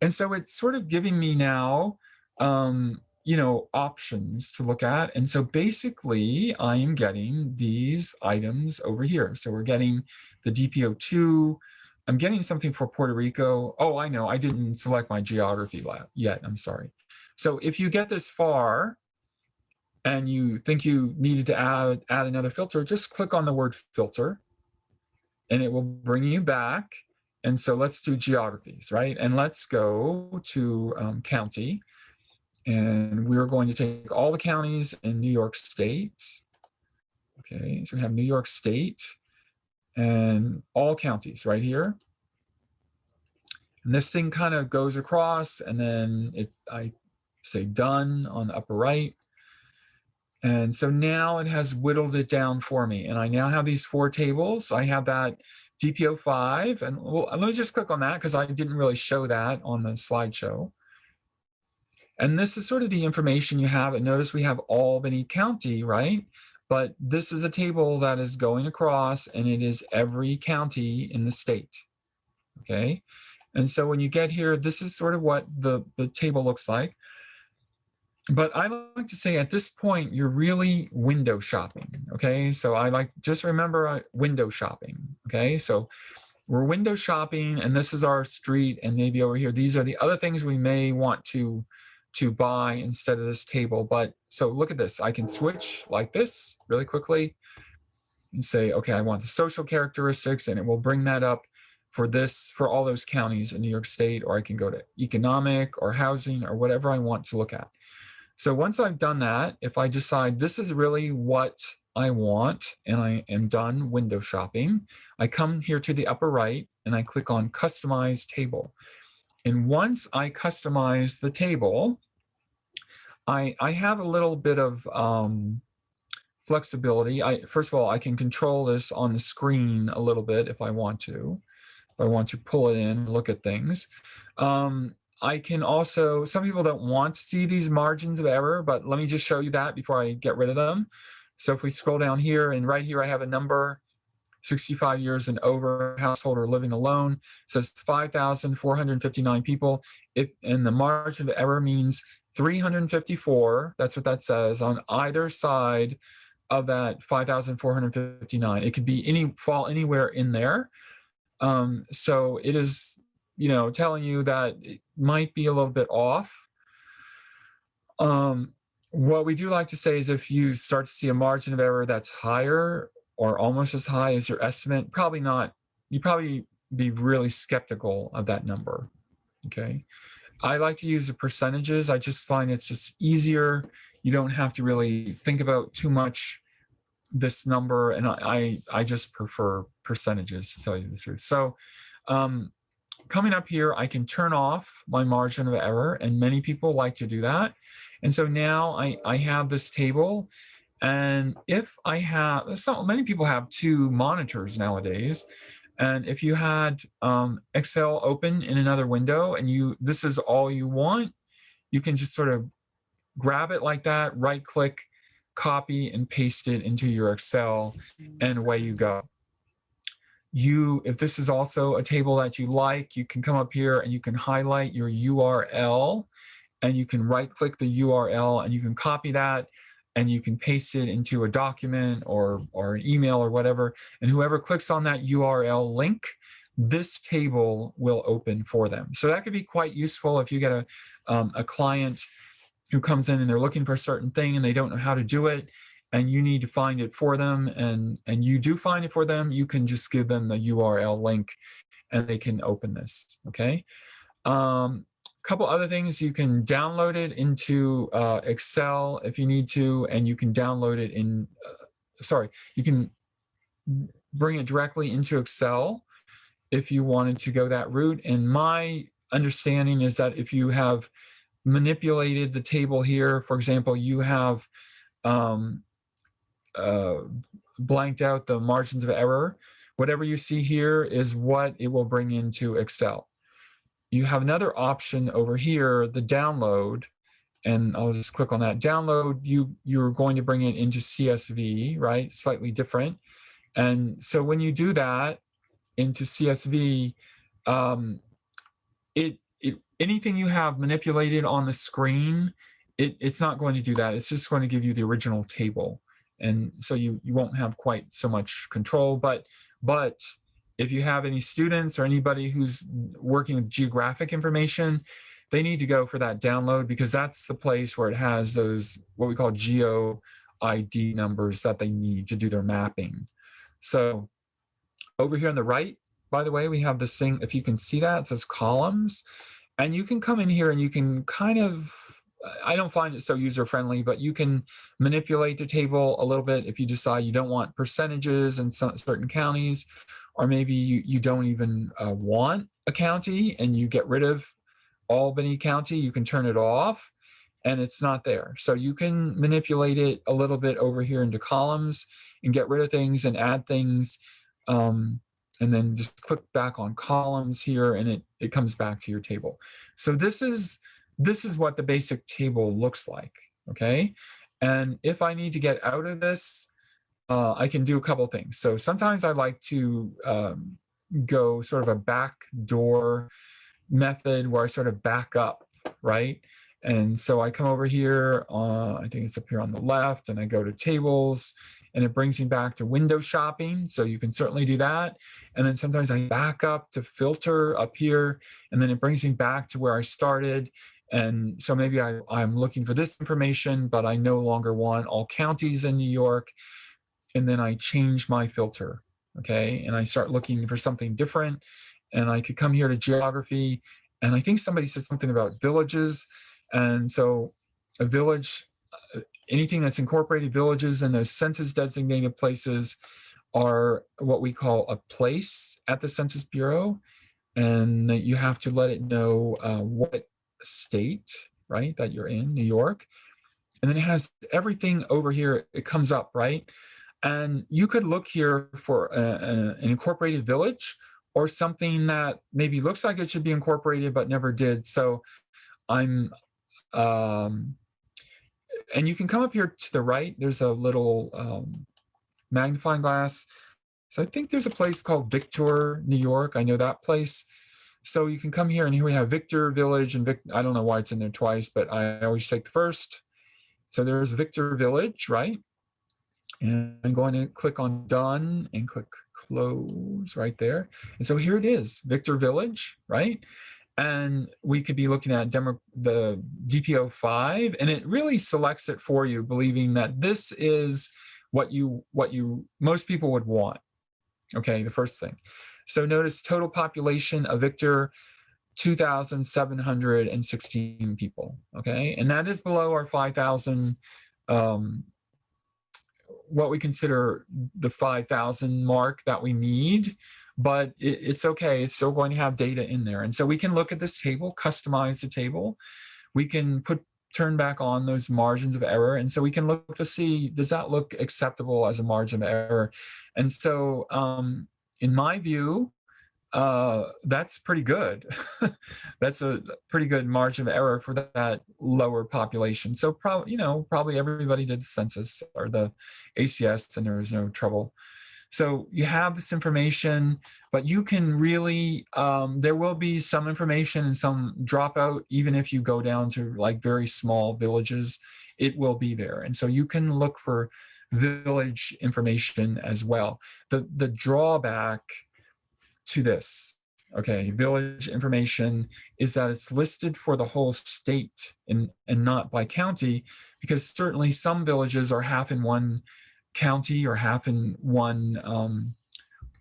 And so it's sort of giving me now, um, you know, options to look at. And so basically I am getting these items over here. So we're getting the DPO2, I'm getting something for Puerto Rico. Oh, I know, I didn't select my geography yet, I'm sorry. So if you get this far and you think you needed to add, add another filter, just click on the word filter and it will bring you back and so let's do geographies, right? And let's go to um, county. And we're going to take all the counties in New York State. Okay, so we have New York State and all counties right here. And this thing kind of goes across and then it's, I say done on the upper right. And so now it has whittled it down for me. And I now have these four tables. I have that DPO5, and well, let me just click on that because I didn't really show that on the slideshow. And this is sort of the information you have. And notice we have Albany County, right? But this is a table that is going across and it is every county in the state, okay? And so when you get here, this is sort of what the, the table looks like but I like to say at this point, you're really window shopping. Okay. So I like just remember uh, window shopping. Okay. So we're window shopping and this is our street and maybe over here, these are the other things we may want to, to buy instead of this table. But so look at this, I can switch like this really quickly and say, okay, I want the social characteristics and it will bring that up for this, for all those counties in New York State, or I can go to economic or housing or whatever I want to look at. So once I've done that, if I decide this is really what I want and I am done window shopping, I come here to the upper right and I click on customize table. And once I customize the table, I, I have a little bit of um, flexibility. I First of all, I can control this on the screen a little bit if I want to. If I want to pull it in, and look at things. Um, I can also, some people don't want to see these margins of error, but let me just show you that before I get rid of them. So if we scroll down here and right here, I have a number 65 years and over household or living alone It says 5,459 people. If and the margin of error means 354, that's what that says on either side of that 5,459. It could be any fall anywhere in there. Um, so it is, you know, telling you that it might be a little bit off. Um, what we do like to say is if you start to see a margin of error that's higher or almost as high as your estimate, probably not, you probably be really skeptical of that number, okay? I like to use the percentages. I just find it's just easier. You don't have to really think about too much this number and I, I, I just prefer percentages to tell you the truth. So um, coming up here, I can turn off my margin of error and many people like to do that. And so now I, I have this table and if I have, so many people have two monitors nowadays. And if you had um, Excel open in another window and you, this is all you want, you can just sort of grab it like that, right click, copy and paste it into your Excel and away you go. You, if this is also a table that you like, you can come up here and you can highlight your URL and you can right click the URL and you can copy that and you can paste it into a document or, or an email or whatever. And whoever clicks on that URL link, this table will open for them. So that could be quite useful if you get a, um, a client who comes in and they're looking for a certain thing and they don't know how to do it and you need to find it for them and, and you do find it for them, you can just give them the URL link and they can open this, okay? Um, couple other things you can download it into uh, excel if you need to and you can download it in uh, sorry you can bring it directly into excel if you wanted to go that route. And my understanding is that if you have manipulated the table here for example you have um, uh, blanked out the margins of error whatever you see here is what it will bring into excel you have another option over here, the download, and I'll just click on that download. You, you're going to bring it into CSV, right? Slightly different. And so when you do that into CSV, um, it, it, anything you have manipulated on the screen, it, it's not going to do that. It's just going to give you the original table. And so you, you won't have quite so much control, but, but if you have any students or anybody who's working with geographic information, they need to go for that download because that's the place where it has those what we call geo ID numbers that they need to do their mapping. So over here on the right, by the way, we have this thing, if you can see that, it says columns. And you can come in here and you can kind of, I don't find it so user-friendly, but you can manipulate the table a little bit if you decide you don't want percentages in some, certain counties, or maybe you, you don't even uh, want a county and you get rid of Albany County, you can turn it off and it's not there. So you can manipulate it a little bit over here into columns and get rid of things and add things. Um, and then just click back on columns here and it, it comes back to your table. So this is, this is what the basic table looks like, okay? And if I need to get out of this, uh, I can do a couple things. So sometimes I like to um, go sort of a back door method where I sort of back up, right? And so I come over here, uh, I think it's up here on the left, and I go to tables, and it brings me back to window shopping. So you can certainly do that. And then sometimes I back up to filter up here, and then it brings me back to where I started. And so maybe I, I'm looking for this information, but I no longer want all counties in New York and then I change my filter, okay? And I start looking for something different and I could come here to geography and I think somebody said something about villages. And so a village, uh, anything that's incorporated villages and those census designated places are what we call a place at the Census Bureau. And you have to let it know uh, what state, right, that you're in, New York. and then it has everything over here. It comes up, right? And you could look here for a, a- an incorporated village or something that maybe looks like it should be incorporated but never did. So I'm, um, and you can come up here to the right. There's a little um, magnifying glass. So I think there's a place called Victor, New York. I know that place. So you can come here and here we have Victor Village and Vic, I don't know why it's in there twice, but I always take the first. So there's Victor Village, right? And I'm going to click on done and click close right there. And so here it is, Victor Village, right? And we could be looking at demo, the DPO five, and it really selects it for you, believing that this is what you what you most people would want. Okay, the first thing. So notice total population of Victor, 2,716 people. Okay, and that is below our 5,000 um, what we consider the 5,000 mark that we need, but it, it's okay. It's still going to have data in there. And so we can look at this table, customize the table. We can put turn back on those margins of error. And so we can look to see, does that look acceptable as a margin of error? And so um, in my view, uh, that's pretty good. [LAUGHS] that's a pretty good margin of error for that lower population. So probably, you know, probably everybody did the census or the ACS and there was no trouble. So you have this information, but you can really, um, there will be some information and some dropout, even if you go down to like very small villages, it will be there. And so you can look for village information as well. The, the drawback to this, okay, village information is that it's listed for the whole state and, and not by county, because certainly some villages are half in one county or half in one, um,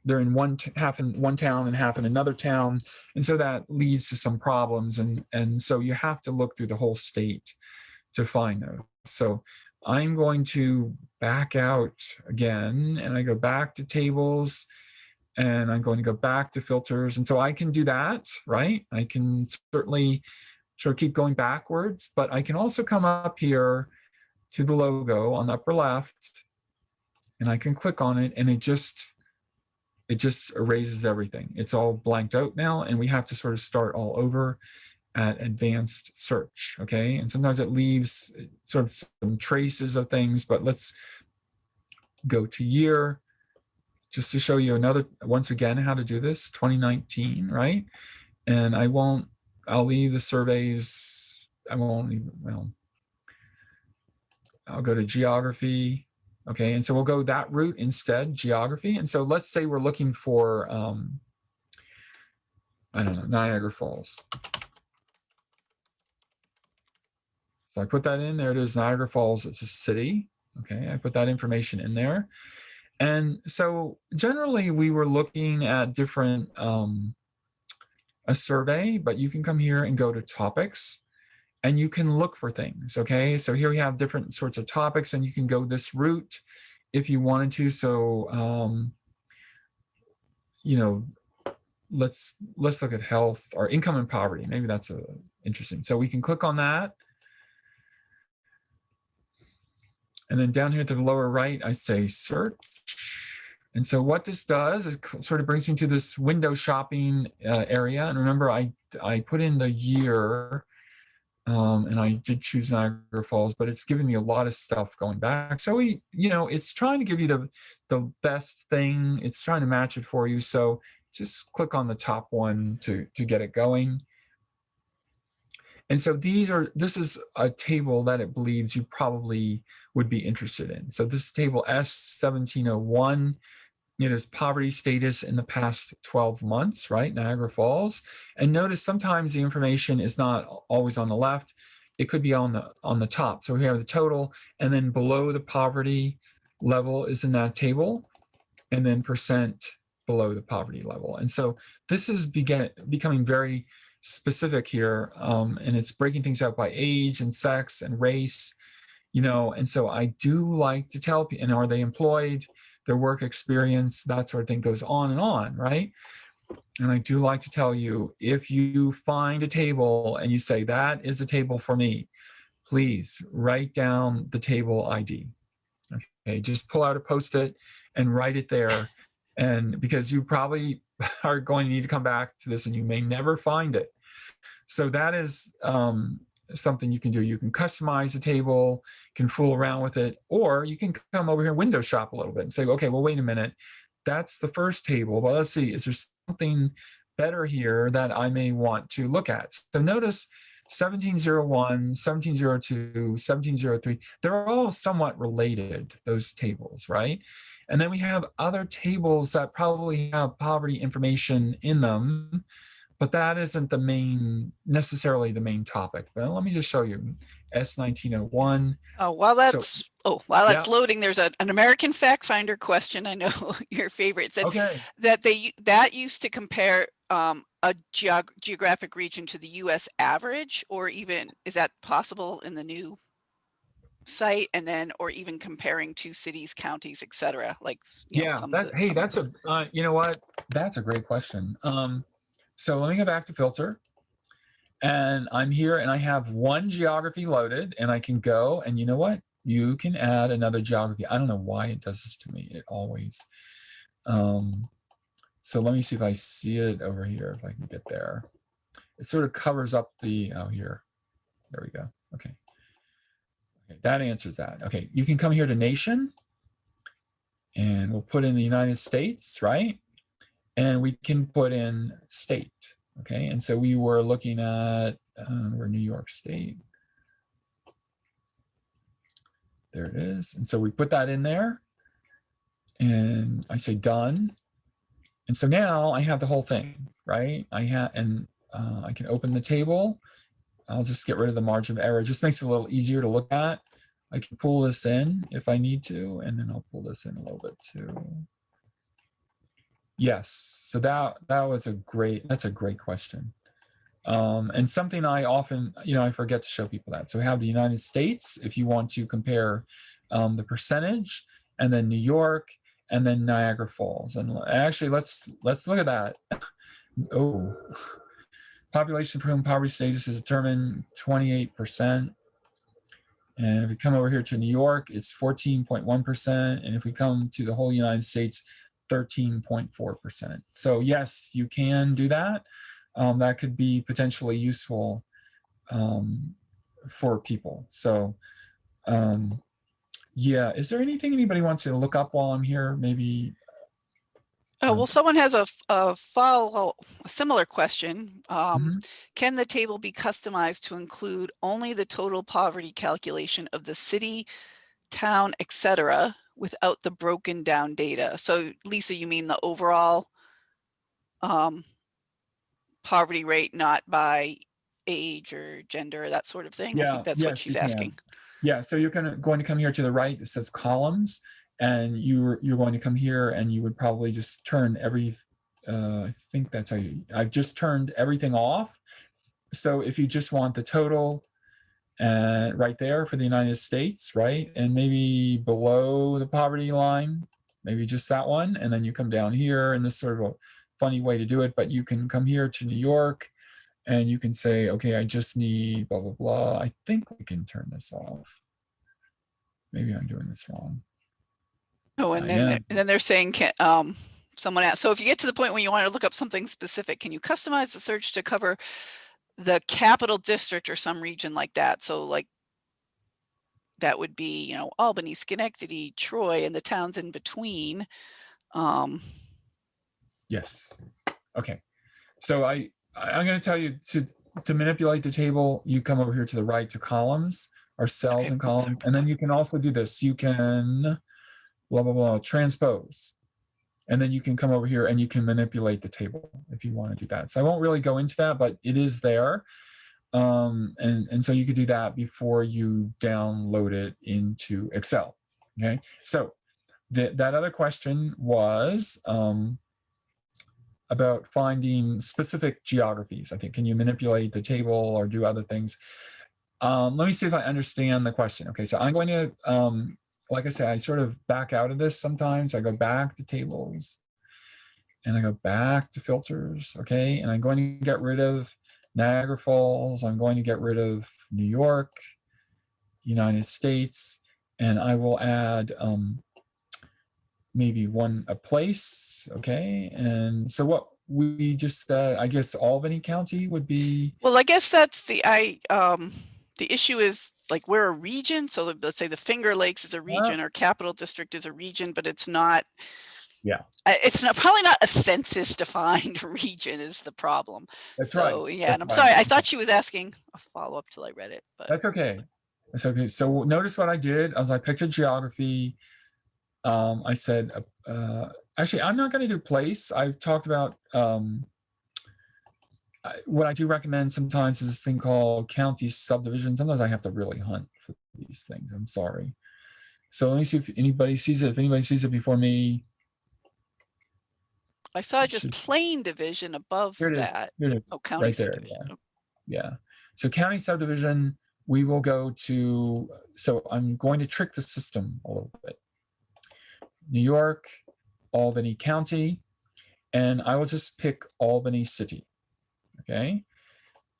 they're in one, half in one town and half in another town. And so that leads to some problems. And, and so you have to look through the whole state to find those. So I'm going to back out again and I go back to tables and I'm going to go back to filters. And so I can do that, right? I can certainly sort of keep going backwards, but I can also come up here to the logo on the upper left and I can click on it and it just, it just erases everything. It's all blanked out now and we have to sort of start all over at advanced search, okay? And sometimes it leaves sort of some traces of things, but let's go to year just to show you another, once again, how to do this, 2019, right? And I won't, I'll leave the surveys, I won't even, well, I'll go to geography. Okay, and so we'll go that route instead, geography. And so let's say we're looking for, um, I don't know, Niagara Falls. So I put that in, there it is, Niagara Falls, it's a city. Okay, I put that information in there. And so generally we were looking at different, um, a survey, but you can come here and go to topics and you can look for things. Okay, so here we have different sorts of topics and you can go this route if you wanted to. So, um, you know, let's let's look at health or income and poverty. Maybe that's a, interesting. So we can click on that. And then down here to the lower right, I say search. And so what this does is sort of brings me to this window shopping uh, area. And remember, I, I put in the year um, and I did choose Niagara Falls, but it's giving me a lot of stuff going back. So we, you know, it's trying to give you the, the best thing. It's trying to match it for you. So just click on the top one to, to get it going. And so these are, this is a table that it believes you probably would be interested in. So this table S1701, it is poverty status in the past 12 months, right? Niagara Falls. And notice sometimes the information is not always on the left. It could be on the on the top. So we have the total and then below the poverty level is in that table and then percent below the poverty level. And so this is begin, becoming very specific here um, and it's breaking things out by age and sex and race, you know, and so I do like to tell people, and are they employed, their work experience, that sort of thing goes on and on, right? And I do like to tell you, if you find a table and you say, that is a table for me, please write down the table ID. Okay, just pull out a post-it and write it there. And because you probably [LAUGHS] are going to need to come back to this and you may never find it. So that is um, something you can do. You can customize a table, can fool around with it, or you can come over here and window shop a little bit and say, okay, well, wait a minute. That's the first table. Well, let's see, is there something better here that I may want to look at? So notice 1701, 1702, 1703, they're all somewhat related, those tables, right? And then we have other tables that probably have poverty information in them, but that isn't the main, necessarily the main topic. But let me just show you S1901. Oh, while that's, oh, while that's Yeah. loading, there's a, an American fact finder question. I know [LAUGHS] your favorite said Okay, that they, that used to compare um, a geog- geographic region to the US average, or even, is that possible in the new site? And then, or even comparing two cities, counties, et cetera, like, you know, yeah, some that, the- hey, that's the- a, uh, you know what? That's a great question. Um, so let me go back to filter. And I'm here and I have one geography loaded and I can go and you know what? You can add another geography. I don't know why it does this to me. It always. Um, so let me see if I see it over here, if I can get there. It sort of covers up the, oh, here. There we go. Okay. Okay, that answers that. Okay, you can come here to nation and we'll put in the United States, right? And we can put in state. Okay, and so we were looking at, uh, we're New York State. There it is. And so we put that in there and I say done. And so now I have the whole thing, right? I have, and uh, I can open the table. I'll just get rid of the margin of error. It just makes it a little easier to look at. I can pull this in if I need to, and then I'll pull this in a little bit too. Yes, so that that was a great, that's a great question. Um, and something I often, you know, I forget to show people that. So we have the United States, if you want to compare um, the percentage, and then New York, and then Niagara Falls. And actually, let's let's look at that. [LAUGHS] Oh, population for whom poverty status is determined 28%. And if we come over here to New York, it's 14.1%. And if we come to the whole United States, 13.4%. So yes, you can do that. Um, that could be potentially useful um, for people. So um, yeah, is there anything anybody wants to look up while I'm here? Maybe, Oh, um, well, someone has a follow, a similar question. Um, Mhm. Can the table be customized to include only the total poverty calculation of the city, town, et cetera, without the broken down data? So Lisa, you mean the overall um, poverty rate, not by age or gender, that sort of thing? I Yeah, think that's yes, what she's you can. asking. Yeah, so you're gonna going to come here to the right. It says columns, and you're you're going to come here, and you would probably just turn every. Uh, I think that's how you. I've just turned everything off. So if you just want the total, and right there for the United States, right, and maybe below the poverty line, maybe just that one, and then you come down here, and this sort of a funny way to do it, but you can come here to New York, and you can say, okay, I just need blah, blah, blah. I think we can turn this off. Maybe I'm doing this wrong. Oh, and I then, they're- and then they're saying, can, um, someone asked, so if you get to the point where you want to look up something specific, can you customize the search to cover the capital district or some region like that? So like that would be, you know, Albany, Schenectady, Troy, and the towns in between. Um, Yes. Okay. So I, I'm going to tell you to, to manipulate the table, you come over here to the right to columns or cells Okay, and oops, sorry column. And then you can also do this. You can blah, blah, blah, transpose. And then you can come over here and you can manipulate the table if you want to do that. So I won't really go into that, but it is there. Um, and, and so you could do that before you download it into Excel. Okay. So that that other question was um, about finding specific geographies. I think, can you manipulate the table or do other things? Um, let me see if I understand the question. Okay, so I'm going to, um, like I said, I sort of back out of this sometimes. I go back to tables and I go back to filters. Okay, and I'm going to get rid of Niagara Falls. I'm going to get rid of New York. United States, and I will add um, maybe one a place. Okay, and so what we just said, I guess Albany County would be Well, I guess that's the, I, um, the issue is like we're a region. So let- let's say the Finger Lakes is a region or Capital District is a region, but it's not. Yeah. It's not, probably not a census defined [LAUGHS] region is the problem. that's right. So, yeah, and I'm that's sorry. I thought she was asking a follow-up till I read it, but That's okay. That's okay. So notice what I did as I picked a geography. Um, I said, uh, uh, actually, I'm not going to do place. I've talked about um, what I do recommend sometimes is this thing called county subdivision. Sometimes I have to really hunt for these things. I'm sorry. So let me see if anybody sees it. If anybody sees it before me, I saw it just should- plain division above Here it is. that. here it is. Oh, county there, subdivision. Oh, Yeah. So county subdivision, we will go to, so I'm going to trick the system a little bit. New York, Albany County, and I will just pick Albany City. Okay.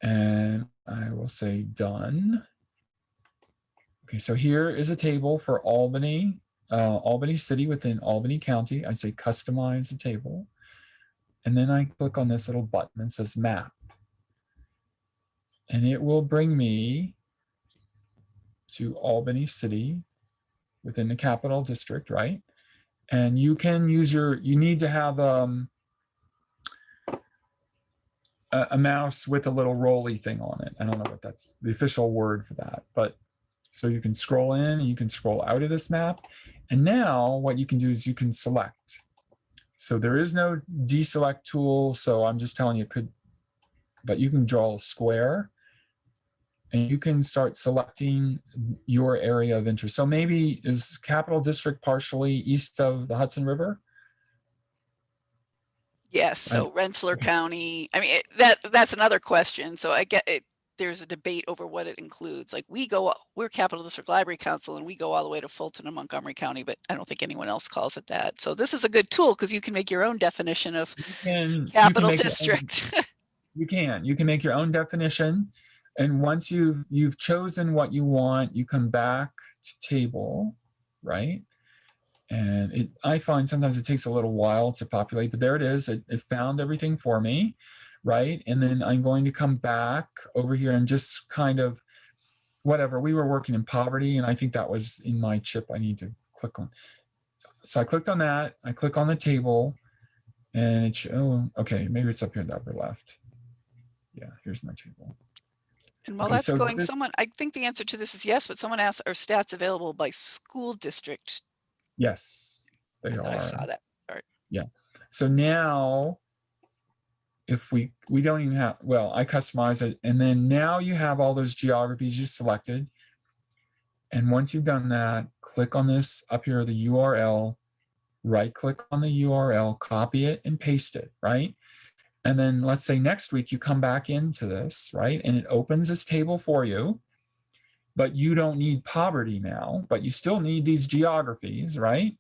And I will say done. Okay, so here is a table for Albany, uh, Albany City within Albany County. I say customize the table. And then I click on this little button that says map and it will bring me to Albany City within the capital district, right? And you can use your, you need to have um, a, a mouse with a little rolly thing on it. I don't know what that's the official word for that, but so you can scroll in you can scroll out of this map. And now what you can do is you can select. So there is no deselect tool. So I'm just telling you could, but you can draw a square and you can start selecting your area of interest. So maybe is Capital District partially east of the Hudson River? Yes, so Rensselaer County, I mean, it- that, that's another question. So I get it, there's a debate over what it includes. Like we go, we're Capital District Library Council and we go all the way to Fulton and Montgomery County, but I don't think anyone else calls it that. So this is a good tool because you can make your own definition of can- capital your own- district. [LAUGHS] You can, you can make your own definition. And once you've, you've chosen what you want, you come back to table, right? And it, I find sometimes it takes a little while to populate, but there it is. It, it found everything for me, right? And then I'm going to come back over here and just kind of, whatever, we were working in poverty and I think that was in my chip I need to click on. So I clicked on that, I click on the table and it, oh, okay, maybe it's up here in the upper left. Yeah, here's my table. And while Okay, that's so going, this- someone, I think the answer to this is yes, but someone asked, are stats available by school district? Yes, they I thought I saw that. Yeah. So now, if we, we don't even have, well, I customize it. And then now you have all those geographies you selected. And once you've done that, click on this up here, the URL, right click on the URL, copy it and paste it, right? And then let's say next week you come back into this, right? And it opens this table for you. But you don't need poverty now, but you still need these geographies, right?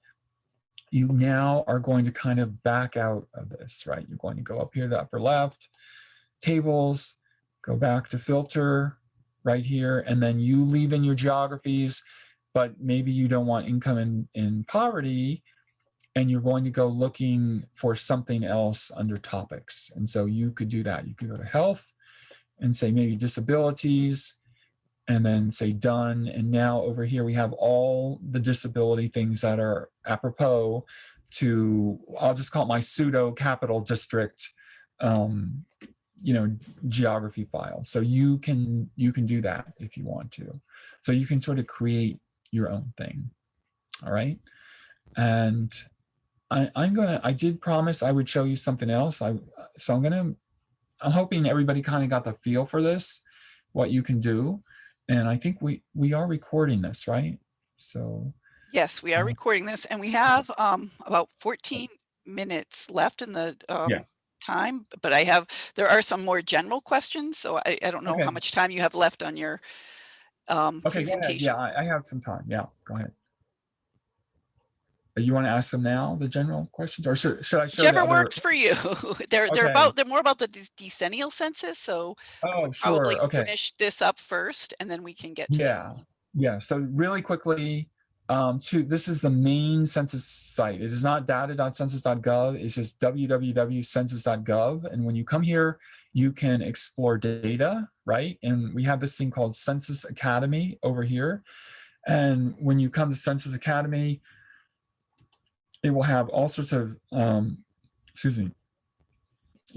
you now are going to kind of back out of this, right? You're going to go up here to the upper left, tables, go back to filter right here, and then you leave in your geographies, but maybe you don't want income in, in poverty, and you're going to go looking for something else under topics. And so you could do that. You could go to health and say maybe disabilities, and then say done. And now over here, we have all the disability things that are apropos to, I'll just call it my pseudo capital district, um, you know, geography file. So you can, you can do that if you want to. So you can sort of create your own thing. All right. And I, I'm gonna, I did promise I would show you something else. I, so I'm gonna, I'm hoping everybody kind of got the feel for this, what you can do. And I think we, we are recording this, right? So, Yes, we are Uh, recording this and we have um about 14 minutes left in the um time, but I have, there are some more general questions, so I, I don't know Okay. how much time you have left on your um okay, presentation. Yeah, I, I have some time. Yeah, go ahead. You want to ask them now, the general questions, or should, should I show Whichever works for you. [LAUGHS] They're, they're Okay. about, they're more about the dec- decennial census, so Oh, probably sure. Okay. finish this up first and then we can get to Yeah. those. Yeah, so really quickly, um, to this is the main census site. It is not data.census.gov. It's just www.census.gov. And when you come here, you can explore data, right? And we have this thing called Census Academy over here. And when you come to Census Academy, it will have all sorts of, um, excuse me,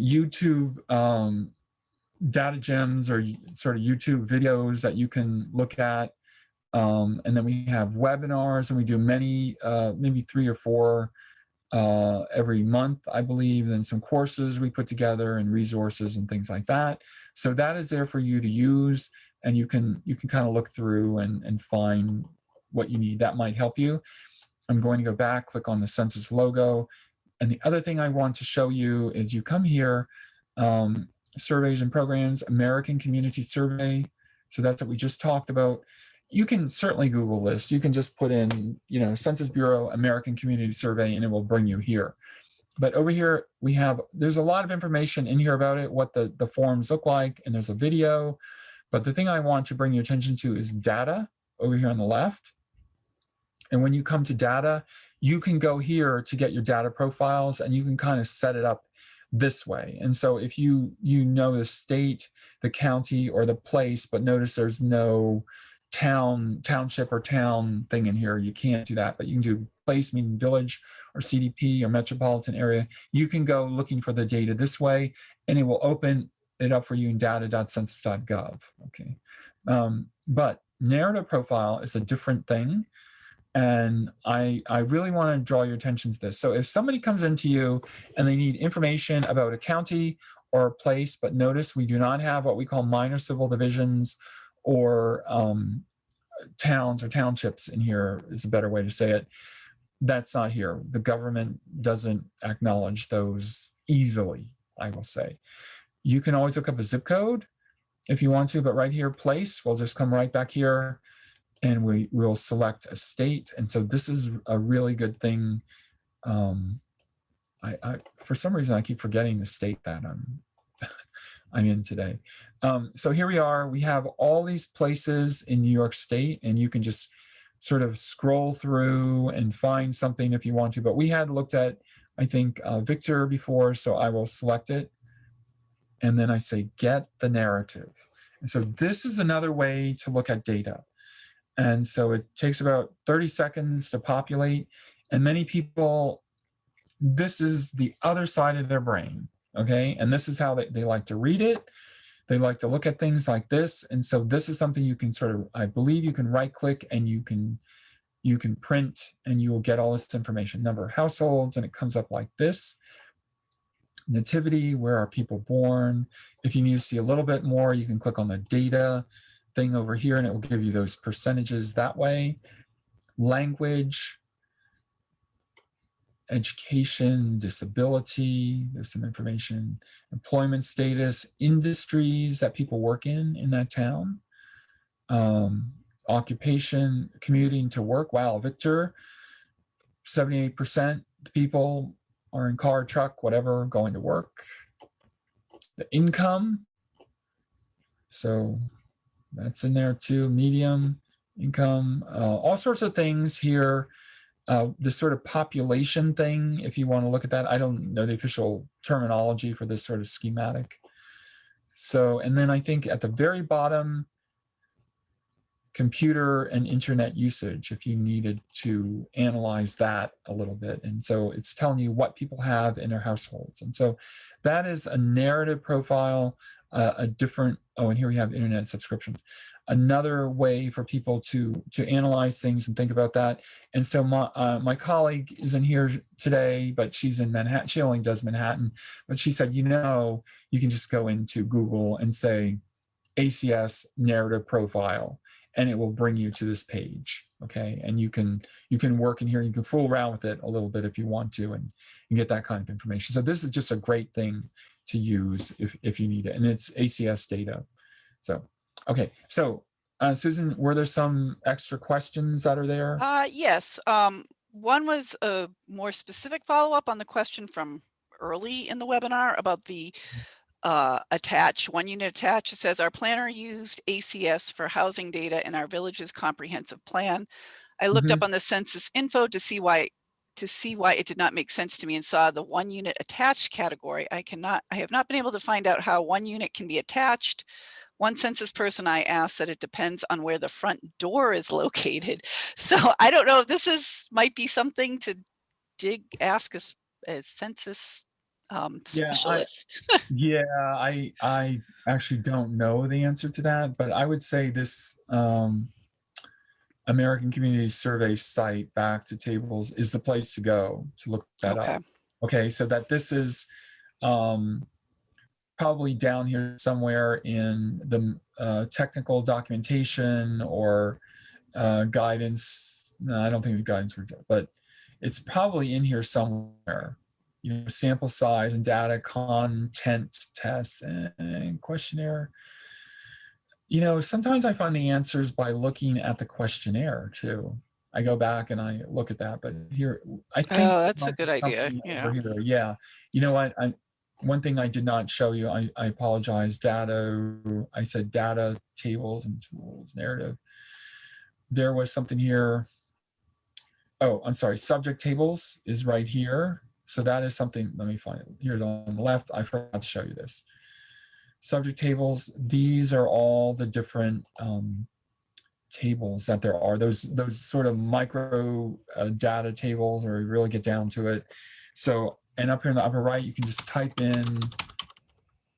YouTube um, data gems or sort of YouTube videos that you can look at. Um, and then we have webinars and we do many, uh, maybe three or four uh, every month, I believe, and some courses we put together and resources and things like that. So that is there for you to use and you can you can kind of look through and, and find what you need. That might help you. I'm going to go back, click on the census logo. And the other thing I want to show you is you come here, um, surveys and programs, American Community Survey. So that's what we just talked about you can certainly Google this. You can just put in, you know, Census Bureau American Community Survey and it will bring you here. But over here, we have, there's a lot of information in here about it, what the, the forms look like, and there's a video. But the thing I want to bring your attention to is data over here on the left. And when you come to data, you can go here to get your data profiles and you can kind of set it up this way. And so if you you know the state, the county, or the place, but notice there's no town, township or town thing in here. You can't do that, but you can do place, meaning village or CDP or metropolitan area. You can go looking for the data this way and it will open it up for you in data.census.gov. Okay. Um, but narrative profile is a different thing. And I, I really want to draw your attention to this. So if somebody comes into you and they need information about a county or a place, but notice we do not have what we call minor civil divisions or um, towns or townships in here is a better way to say it. That's not here. The government doesn't acknowledge those easily, I will say. You can always look up a zip code if you want to, but right here, place, we'll just come right back here and we will select a state. And so this is a really good thing. Um, I, I, for some reason, I keep forgetting the state that I'm, [LAUGHS] I'm in today. Um, so here we are, we have all these places in New York State and you can just sort of scroll through and find something if you want to, but we had looked at, I think, uh, Victor before, so I will select it. And then I say, get the narrative. And so this is another way to look at data. And so it takes about 30 seconds to populate. And many people, this is the other side of their brain, okay? And this is how they, they like to read it. They like to look at things like this. And so this is something you can sort of, I believe you can right click and you can you can print and you will get all this information, number of households, and it comes up like this. Nativity, where are people born? If you need to see a little bit more, you can click on the data thing over here and it will give you those percentages that way. Language, education, disability, there's some information, employment status, industries that people work in in that town, um, occupation, commuting to work. Wow, Victor, 78% the people are in car, truck, whatever, going to work. The income, so that's in there too, medium income, uh, all sorts of things here uh, this sort of population thing, if you want to look at that, I don't know the official terminology for this sort of schematic. So, and then I think at the very bottom, computer and internet usage, if you needed to analyze that a little bit. And so it's telling you what people have in their households. And so that is a narrative profile, uh, a different, oh, and here we have internet subscriptions another way for people to to analyze things and think about that. And so my uh, my colleague isn't here today, but she's in Manhattan. She only does Manhattan, but she said, you know, you can just go into Google and say ACS narrative profile, and it will bring you to this page. Okay, and you can you can work in here. You can fool around with it a little bit if you want to, and, and get that kind of information. So this is just a great thing to use if if you need it, and it's ACS data. So Okay, so uh, Susan, were there some extra questions that are there? Uh, yes. Um, one was a more specific follow-up on the question from early in the webinar about the uh, attached, one unit attached. It says our planner used ACS for housing data in our village's comprehensive plan. I looked up on the census info to see why to see why it did not make sense to me and saw the one unit attached category. I cannot, I have not been able to find out how one unit can be attached. One census person I asked that it depends on where the front door is [LAUGHS] located. So I don't know if this is, might be something to dig, ask a, a census um, Yeah, I- specialist. [LAUGHS] Yeah, I I actually don't know the answer to that, but I would say this um, American Community Survey site, back to tables, is the place to go to look that Okay. up. Okay, so that this is um, probably down here somewhere in the uh, technical documentation or uh, guidance. No, I don't think the guidance were, but it's probably in here somewhere you know, sample size and data content test and questionnaire. You know, sometimes I find the answers by looking at the questionnaire too. I go back and I look at that, but here, I think. Oh, that's a good idea, yeah. here. Yeah, you know what, I, one thing I did not show you, I, I apologize, data, I said data tables and tools narrative. There was something here. Oh, I'm sorry, subject tables is right here. So that is something, let me find it here on the left. I forgot to show you this. Subject tables, these are all the different um, tables that there are. Those those sort of micro uh, data tables or you really get down to it. So, and up here in the upper right, you can just type in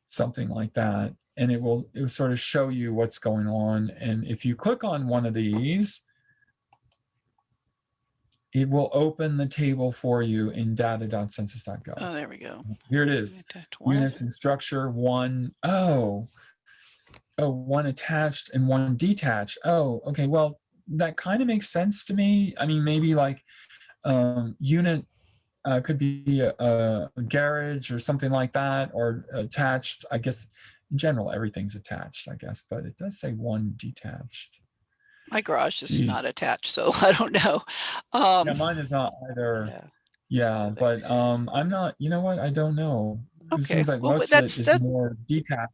something like that and it will, it will sort of show you what's going on. And if you click on one of these, it will open the table for you in data.census.gov. Oh, there we go. Here it is. Units and structure, one, oh, oh, one attached and one detached. Oh, okay, well, that kind of makes sense to me. I mean, maybe like um, unit uh, could be a, a garage or something like that, or attached. I guess in general, everything's attached, I guess, but it does say one detached. My garage is Jeez. not attached, so [LAUGHS] I don't know. Um, Yeah, mine is not either. yeah. Yeah, but um, I'm not, you know what? I don't know. It Okay, seems like well, most of it that's- that- more detached.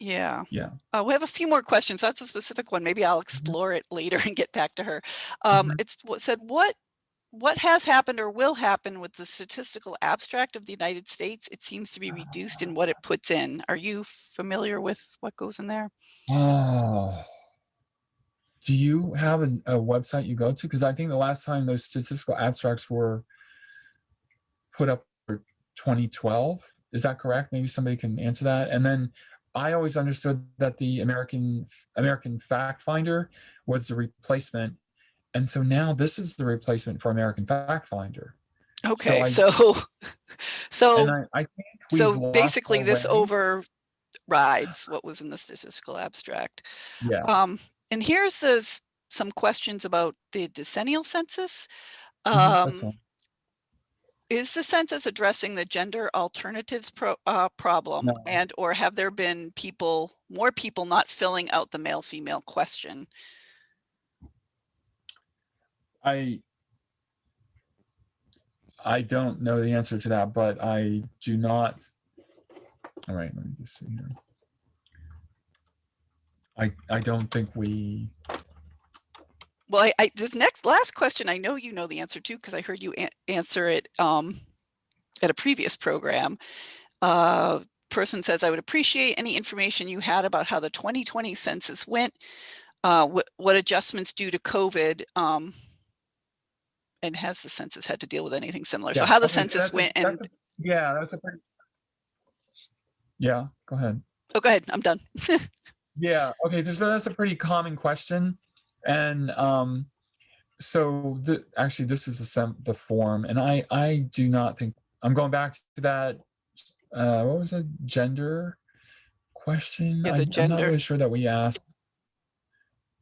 Yeah. Yeah. Uh, we have a few more questions. That's a specific one. Maybe I'll explore it later and get back to her. Um, Mhm. It's what said, what, what has happened or will happen with the statistical abstract of the United States? It seems to be reduced in what it puts in. Are you familiar with what goes in there? Oh. Do you have a, a website you go to? Because I think the last time those statistical abstracts were put up for 2012, is that correct? Maybe somebody can answer that. And then I always understood that the American American Fact Finder was the replacement. And so now this is the replacement for American Fact Finder. Okay, I- so, [LAUGHS] so. I, I think So basically this overrides what was in the statistical abstract. Yeah. Um, and here's this, some questions about the decennial census. Mhm, Um, is the census addressing the gender alternatives pro, uh, problem No. and or have there been people, more people not filling out the male female question? I I don't know the answer to that, but I do not. All right, let me just see here. I I don't think we. Well, I, I, this next, last question, I know you know the answer to, because I heard you an- answer it, um, at a previous program. Uh, person says, I would appreciate any information you had about how the 2020 census went, uh, what, what adjustments due to COVID, um, and has the census had to deal with anything similar? So how the census that's a- went and, a- Yeah, that's a pretty. Yeah, go ahead. oh, go ahead, I'm done. [LAUGHS] Yeah, okay, there's, that's a pretty common question. And um, so the, actually, this is the the form, and I, I do not think, I'm going back to that, uh, what was it, gender question? Yeah, the I- I'm not really sure that we asked.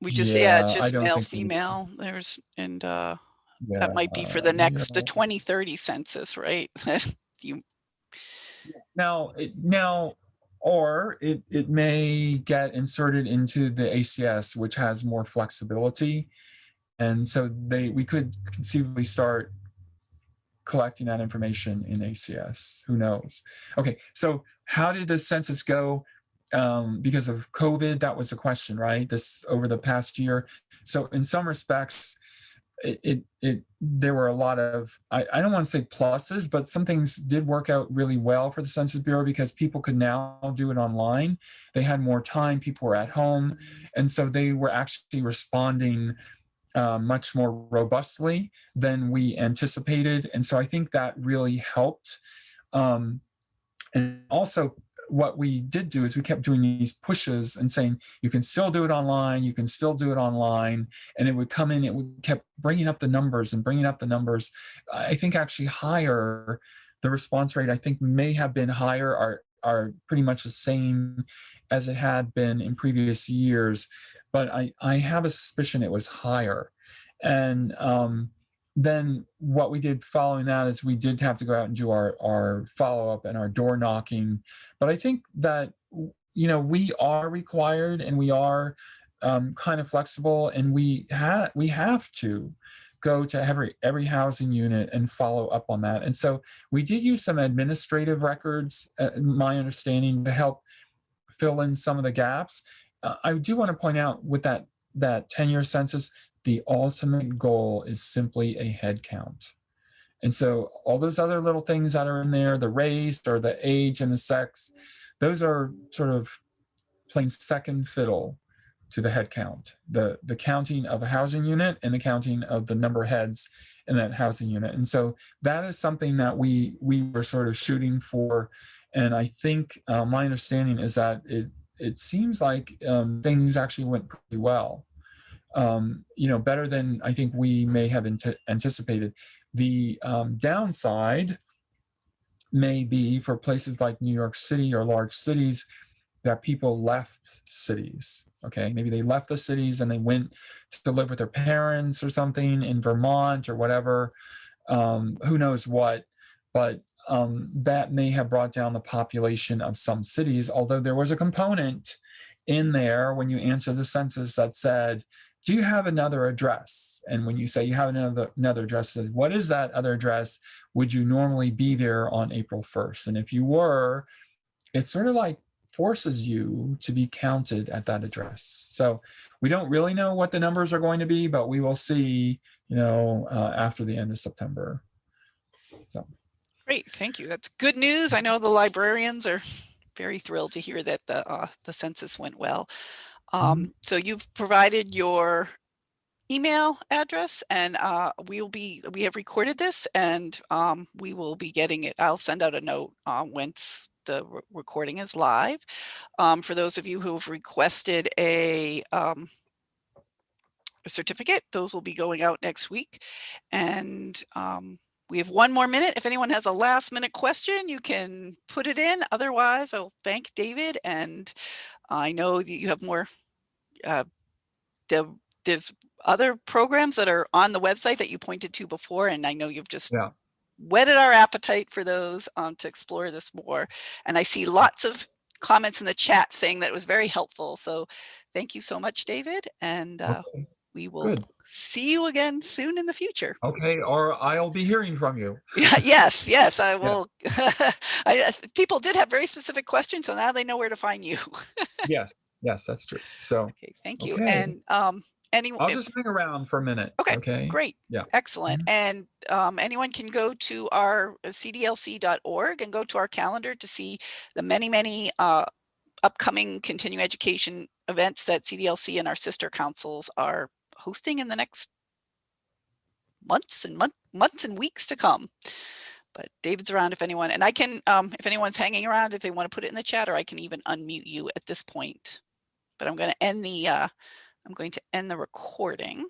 We just, yeah, Yeah, just male, think we- female, there's, and, uh, that might be for the next, the 2030 census, right? [LAUGHS] You, Now, now, or it, it may get inserted into the ACS, which has more flexibility. And so they, we could conceivably start collecting that information in ACS. Who knows? Okay, so how did the census go? Um, because of COVID, that was the question, right? This over the past year. So in some respects, it, it, there were a lot of I, I don't want to say pluses, but some things did work out really well for the Census Bureau because people could now do it online. They had more time, people were at home, and so they were actually responding uh, much more robustly than we anticipated. And so I think that really helped. Um, and also what we did do is we kept doing these pushes and saying, you can still do it online, you can still do it online. And it would come in, it would kept bringing up the numbers and bringing up the numbers. I think actually higher, the response rate I think may have been higher, are, are pretty much the same as it had been in previous years. But I, I have a suspicion it was higher. And um, then what we did following that is we did have to go out and do our, our follow-up and our door knocking. But I think that, you know, we are required and we are um, kind of flexible and we, ha we have to go to every every housing unit and follow up on that. And so we did use some administrative records, uh, my understanding, to help fill in some of the gaps. Uh, I do want to point out with that that 10-year census, the ultimate goal is simply a head count. And so all those other little things that are in there, the race or the age and the sex, those are sort of playing second fiddle to the head count, the, the counting of a housing unit and the counting of the number of heads in that housing unit. And so that is something that we, we were sort of shooting for. And I think uh, my understanding is that it, it seems like um, things actually went pretty well um, you know, better than I think we may have anticipated. The um, downside may be for places like New York City or large cities that people left cities. Okay, maybe they left the cities and they went to live with their parents or something in Vermont or whatever. Um, who knows what, but um, that may have brought down the population of some cities, although there was a component in there when you answer the census that said, do you have another address? And when you say you have another, another address, says, what is that other address? Would you normally be there on April 1st? And if you were, it sort of like forces you to be counted at that address. So we don't really know what the numbers are going to be, but we will see, you know, uh, after the end of September. So. Great, thank you. That's good news. I know the librarians are very thrilled to hear that the uh, the census went well. Mm-hmm. Um, so you've provided your email address and uh, we will be, we have recorded this and um, we will be getting it. I'll send out a note uh, once the re recording is live. Um, for those of you who have requested a, um, a certificate, those will be going out next week. And um, we have one more minute. If anyone has a last minute question, you can put it in. Otherwise, I'll thank David and I know that you have more uh, the, there's other programs that are on the website that you pointed to before, and I know you've just Yeah. whetted our appetite for those um, to explore this more. And I see lots of comments in the chat saying that it was very helpful. So thank you so much, David. And uh, Okay. We will Good. see you again soon in the future. Okay, or I'll be hearing from you. [LAUGHS] Yes, yes, I will. [LAUGHS] I, uh, people did have very specific questions, so now they know where to find you. [LAUGHS] Yes, yes, that's true. So Okay, thank you. Okay. And um, anyone, I'll just hang around for a minute. Okay, Okay. great. Yeah. Excellent. And um, anyone can go to our uh, cdlc.org and go to our calendar to see the many, many uh, upcoming continuing education events that CDLC and our sister councils are hosting in the next months and month, months and weeks to come. But David's around if anyone, and I can, um, if anyone's hanging around, if they want to put it in the chat, or I can even unmute you at this point. But I'm going to end the, uh, I'm going to end the recording.